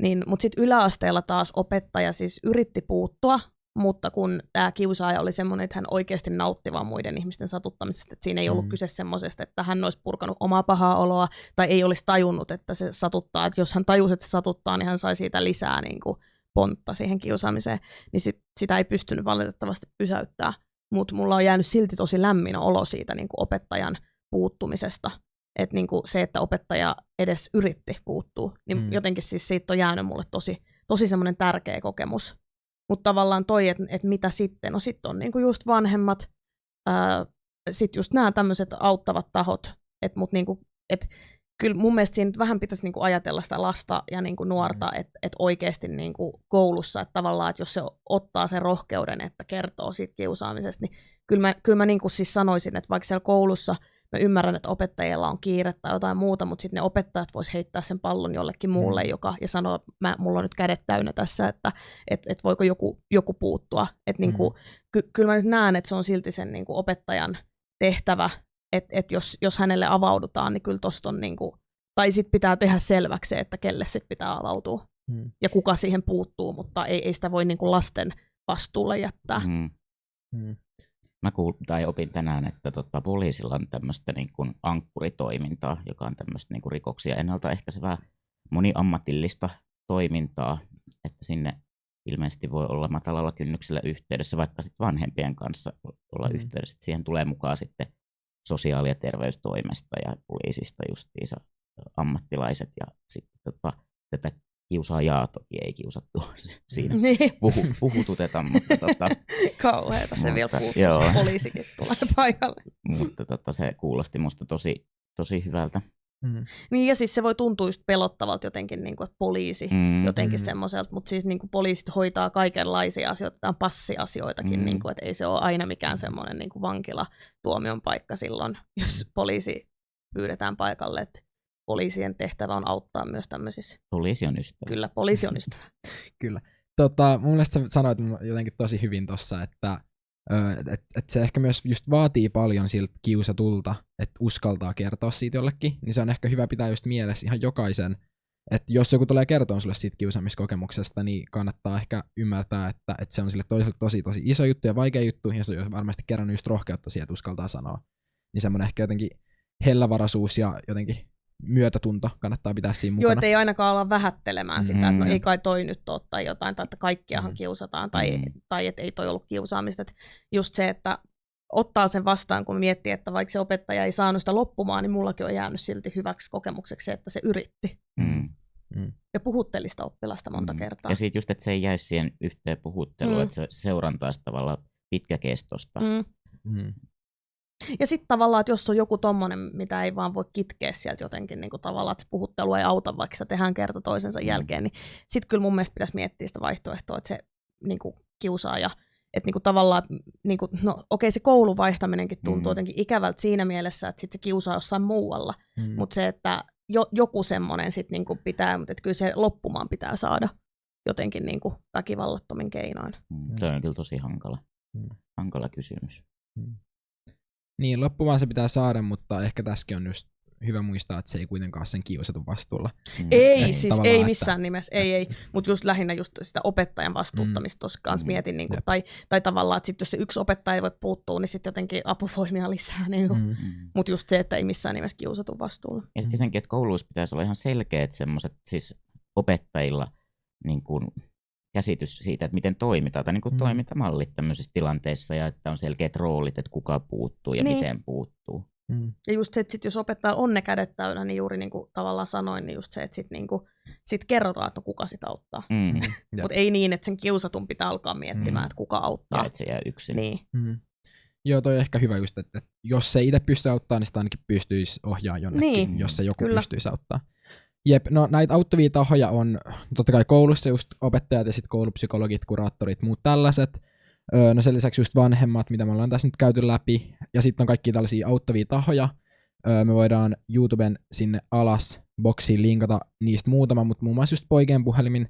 Speaker 3: niin, mutta sitten yläasteella taas opettaja siis yritti puuttua, mutta kun tämä kiusaaja oli semmoinen, että hän oikeasti nautti vaan muiden ihmisten satuttamisesta, että siinä ei ollut
Speaker 1: Mm.
Speaker 3: kyse semmoisesta, että hän olisi purkanut omaa pahaa oloa tai ei olisi tajunnut, että se satuttaa. Että jos hän tajusi, että se satuttaa, niin hän sai siitä lisää niin kuin pontta siihen kiusaamiseen, niin sit, sitä ei pystynyt valitettavasti pysäyttää. Mutta mulla on jäänyt silti tosi lämmin olo siitä niin kuin opettajan puuttumisesta. Et niin kuin se, että opettaja edes yritti puuttua, niin
Speaker 1: Mm.
Speaker 3: jotenkin siis siitä on jäänyt mulle tosi, tosi semmoinen tärkeä kokemus. Mutta tavallaan toi, että et mitä sitten, no sitten on niinku just vanhemmat, sitten just nämä tämmöiset auttavat tahot, että mut niinku, et, kyllä mun mielestä siinä vähän pitäisi niinku ajatella sitä lasta ja niinku nuorta,
Speaker 1: Mm.
Speaker 3: että et oikeasti niinku koulussa, että tavallaan, että jos se ottaa sen rohkeuden, että kertoo siitä kiusaamisesta, niin kyllä mä, kyllä mä niinku siis sanoisin, että vaikka siellä koulussa mä ymmärrän, että opettajilla on kiire tai jotain muuta, mutta sitten ne opettajat vois heittää sen pallon jollekin muulle,
Speaker 1: Mm.
Speaker 3: joka, ja sanoa, että mä, mulla on nyt kädet täynnä tässä, että et, et voiko joku, joku puuttua. Et niinku,
Speaker 1: Mm.
Speaker 3: ky, kyllä mä nyt näen, että se on silti sen niinku opettajan tehtävä, että et jos, jos hänelle avaudutaan, niin kyllä tosta on niinku, tai sitten pitää tehdä selväksi se, että kelle sit pitää avautua
Speaker 1: Mm.
Speaker 3: ja kuka siihen puuttuu, mutta ei, ei sitä voi niinku lasten vastuulle jättää.
Speaker 2: Mm.
Speaker 1: Mm.
Speaker 2: Mä kuul, tai opin tänään, että tota, poliisilla on tämmöistä niin kuin ankkuritoimintaa, joka on tämmöistä niin kuin rikoksia ennaltaehkäisevää moniammatillista toimintaa, että sinne ilmeisesti voi olla matalalla kynnyksellä yhteydessä, vaikka sitten vanhempien kanssa olla
Speaker 1: Mm.
Speaker 2: yhteydessä. Siihen tulee mukaan sitten sosiaali- ja terveystoimesta ja poliisista justiinsa ammattilaiset ja sitten tota, tätä kiusaajaa toki ei kiusattu siinä
Speaker 3: Niin,
Speaker 2: puhu, puhututeta, mutta tota,
Speaker 3: kauheeta se
Speaker 2: Mutta,
Speaker 3: vielä
Speaker 2: joo.
Speaker 3: se poliisikin tulee paikalle.
Speaker 2: mutta tota, se kuulosti musta tosi, tosi hyvältä.
Speaker 1: Mm.
Speaker 3: Niin ja siis se voi tuntua just pelottavalta jotenkin, niin kuin, että poliisi
Speaker 2: Mm.
Speaker 3: jotenkin
Speaker 1: Mm.
Speaker 3: semmoiselta, mutta siis niin kuin poliisit hoitaa kaikenlaisia asioita, tai passiasioitakin,
Speaker 2: Mm.
Speaker 3: niin kuin, että ei se ole aina mikään semmoinen niin kuin vankila tuomion paikka silloin, jos poliisi pyydetään paikalle, että poliisien tehtävä on auttaa myös tämmöisissä.
Speaker 2: Poliisi on ystävä.
Speaker 3: Kyllä, poliisi on ystävä.
Speaker 1: Kyllä. Tota, mun mielestä sä sanoit jotenkin tosi hyvin tossa, että et, et se ehkä myös just vaatii paljon siltä kiusatulta, että uskaltaa kertoa siitä jollekin, niin se on ehkä hyvä pitää just mielessä ihan jokaisen, että jos joku tulee kertoa sulle siitä kiusaamiskokemuksesta, niin kannattaa ehkä ymmärtää, että, että se on sille toiselle tosi tosi iso juttu ja vaikea juttu, ja se on varmasti kerännyt just rohkeutta siihen, että uskaltaa sanoa. Niin semmoinen ehkä jotenkin hellävaraisuus ja jotenkin myötätunto kannattaa pitää siinä
Speaker 3: Joo,
Speaker 1: mukana.
Speaker 3: että ei ainakaan olla vähättelemään sitä, että no
Speaker 2: Mm.
Speaker 3: ei kai toi nyt ole tai jotain, tai että kaikkiahan
Speaker 1: Mm.
Speaker 3: kiusataan, tai,
Speaker 2: Mm.
Speaker 3: tai että ei toi ollut kiusaamista. Että just se, että ottaa sen vastaan, kun miettii, että vaikka se opettaja ei saanut sitä loppumaan, niin mullakin on jäänyt silti hyväksi kokemukseksi se, että se yritti.
Speaker 2: Mm.
Speaker 3: Ja puhutteli sitä oppilasta monta
Speaker 2: Mm.
Speaker 3: kertaa.
Speaker 2: Ja sitten just, että se ei jäisi siihen yhteen puhutteluun,
Speaker 3: Mm.
Speaker 2: että se seuranta olisi tavallaan pitkäkestosta.
Speaker 3: Mm.
Speaker 1: Mm.
Speaker 3: Ja sitten tavallaan, että jos on joku tommonen, mitä ei vaan voi kitkeä sieltä jotenkin niin kuin tavallaan, että se puhuttelu ei auta, vaikka sitä tehdään kerta toisensa
Speaker 2: Mm.
Speaker 3: jälkeen, niin sitten kyllä mun mielestä pitäisi miettiä sitä vaihtoehtoa, että se niin kuin kiusaaja, että niin kuin tavallaan, niin kuin, no okei se koulun vaihtaminenkin tuntuu
Speaker 2: Mm.
Speaker 3: jotenkin ikävältä siinä mielessä, että sitten se kiusaa jossain muualla,
Speaker 1: Mm.
Speaker 3: mutta se, että jo, joku semmoinen sitten niin kuin pitää, mutta että kyllä se loppumaan pitää saada jotenkin niin kuin väkivallattomin keinoin.
Speaker 2: Mm. Se on kyllä tosi hankala,
Speaker 1: Mm.
Speaker 2: hankala kysymys.
Speaker 1: Niin, loppumaan se pitää saada, mutta ehkä tässäkin on just hyvä muistaa, että se ei kuitenkaan ole sen kiusatun vastuulla.
Speaker 2: Mm.
Speaker 3: Ei,
Speaker 1: Ei,
Speaker 3: siis ei
Speaker 1: että-
Speaker 3: missään nimessä, ei, ei. Mutta just lähinnä just sitä opettajan vastuuttamista tuossa kanssa
Speaker 2: Mm.
Speaker 3: mietin, niin kuin,
Speaker 1: Jep.
Speaker 3: tai, tai tavallaan, että sit jos se yksi opettaja ei voi puuttua, niin sitten jotenkin apuvoimia lisää. Niin kuin. Mm.
Speaker 1: Mm.
Speaker 2: Mm.
Speaker 3: Mutta just se, että ei missään nimessä kiusatun vastuulla.
Speaker 2: Ja sitten jotenkin, että kouluissa pitäisi olla ihan selkeät semmoiset, siis opettajilla niin kuin käsitys siitä, että miten toimitaan, tai niin kuin
Speaker 1: Mm.
Speaker 2: toimintamallit tämmöisissä tilanteissa, ja että on selkeät roolit, että kuka puuttuu ja
Speaker 3: Niin.
Speaker 2: miten puuttuu.
Speaker 1: Mm.
Speaker 3: Ja just se, että sit jos opettajalla on ne kädet täynnä, niin juuri niin kuin tavallaan sanoin, niin just se, että sitten niin kuin, sit kerrotaan, että no kuka sitä auttaa.
Speaker 2: Mm.
Speaker 1: Jep.
Speaker 3: Mutta ei niin, että sen kiusatun pitää alkaa miettimään,
Speaker 1: Mm.
Speaker 3: että kuka
Speaker 2: Ja
Speaker 3: auttaa.
Speaker 2: että se jää yksin.
Speaker 3: Niin.
Speaker 1: Mm. Joo, toi on ehkä hyvä just, että, että jos se itse pystyy auttamaan, niin sitä ainakin pystyisi ohjaa jonnekin,
Speaker 3: Niin,
Speaker 1: jos se joku
Speaker 3: kyllä.
Speaker 1: pystyisi auttaa. Jep, no näitä auttavia tahoja on totta kai koulussa just opettajat ja sitten koulupsykologit, kuraattorit, muut tällaiset. Öö, no sen lisäksi just vanhemmat, mitä me ollaan tässä nyt käyty läpi. Ja sitten on kaikki tällaisia auttavia tahoja. Öö, me voidaan YouTuben sinne alas boksiin linkata niistä muutama, mutta muun muassa just poikien puhelimin,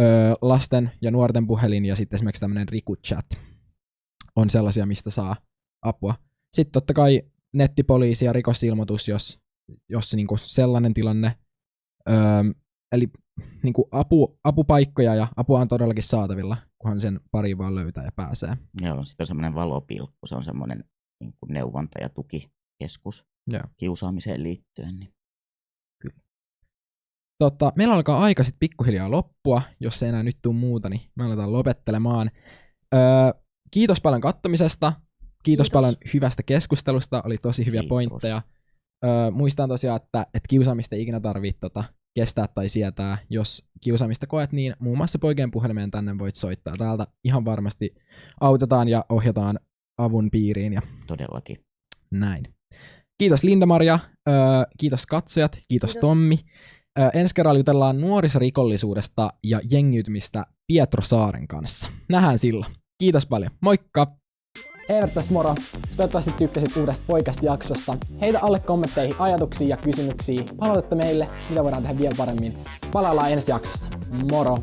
Speaker 1: öö, lasten ja nuorten puhelin ja sitten esimerkiksi tämmöinen Riku Chat on sellaisia, mistä saa apua. Sitten totta kai nettipoliisi ja rikosilmoitus, jos, jos niinku sellainen tilanne. Öö, eli niinku apu, apupaikkoja ja apua on todellakin saatavilla, kunhan sen pari vaan löytää ja pääsee.
Speaker 2: Joo, sitten on semmoinen valopilkku, se on semmoinen niin kuin neuvonta- ja tukikeskus
Speaker 1: Joo.
Speaker 2: kiusaamiseen liittyen. Niin.
Speaker 1: Tota, meillä alkaa aika sitten pikkuhiljaa loppua, jos ei enää nyt tule muuta, niin me aletaan lopettelemaan. Öö, kiitos paljon kattomisesta, kiitos, kiitos
Speaker 3: Kiitos.
Speaker 1: paljon hyvästä keskustelusta, oli tosi hyviä
Speaker 2: Kiitos.
Speaker 1: pointteja. Öö, muistan tosiaan, että, että kiusaamista ei ikinä tarvitse tota, kestää tai sietää. Jos kiusaamista koet, niin muun muassa poikien puhelimeen tänne voit soittaa. Täältä ihan varmasti autetaan ja ohjataan avun piiriin ja
Speaker 2: Todellakin.
Speaker 1: näin. Kiitos Linda-Maria, öö, kiitos katsojat, kiitos, kiitos.
Speaker 3: Kiitos.
Speaker 1: Tommi. Öö, ensi kerralla jutellaan nuorisorikollisuudesta ja jengiytymistä Pietro Saaren kanssa. Nähdään silloin. Kiitos paljon. Moikka!
Speaker 4: Eivät tässä moro. Toivottavasti tykkäsit uudesta poikasta jaksosta. Heitä alle kommentteihin ajatuksia ja kysymyksiä. Palautetta meille, mitä voidaan tehdä vielä paremmin. Palaillaan ensi jaksossa. Moro!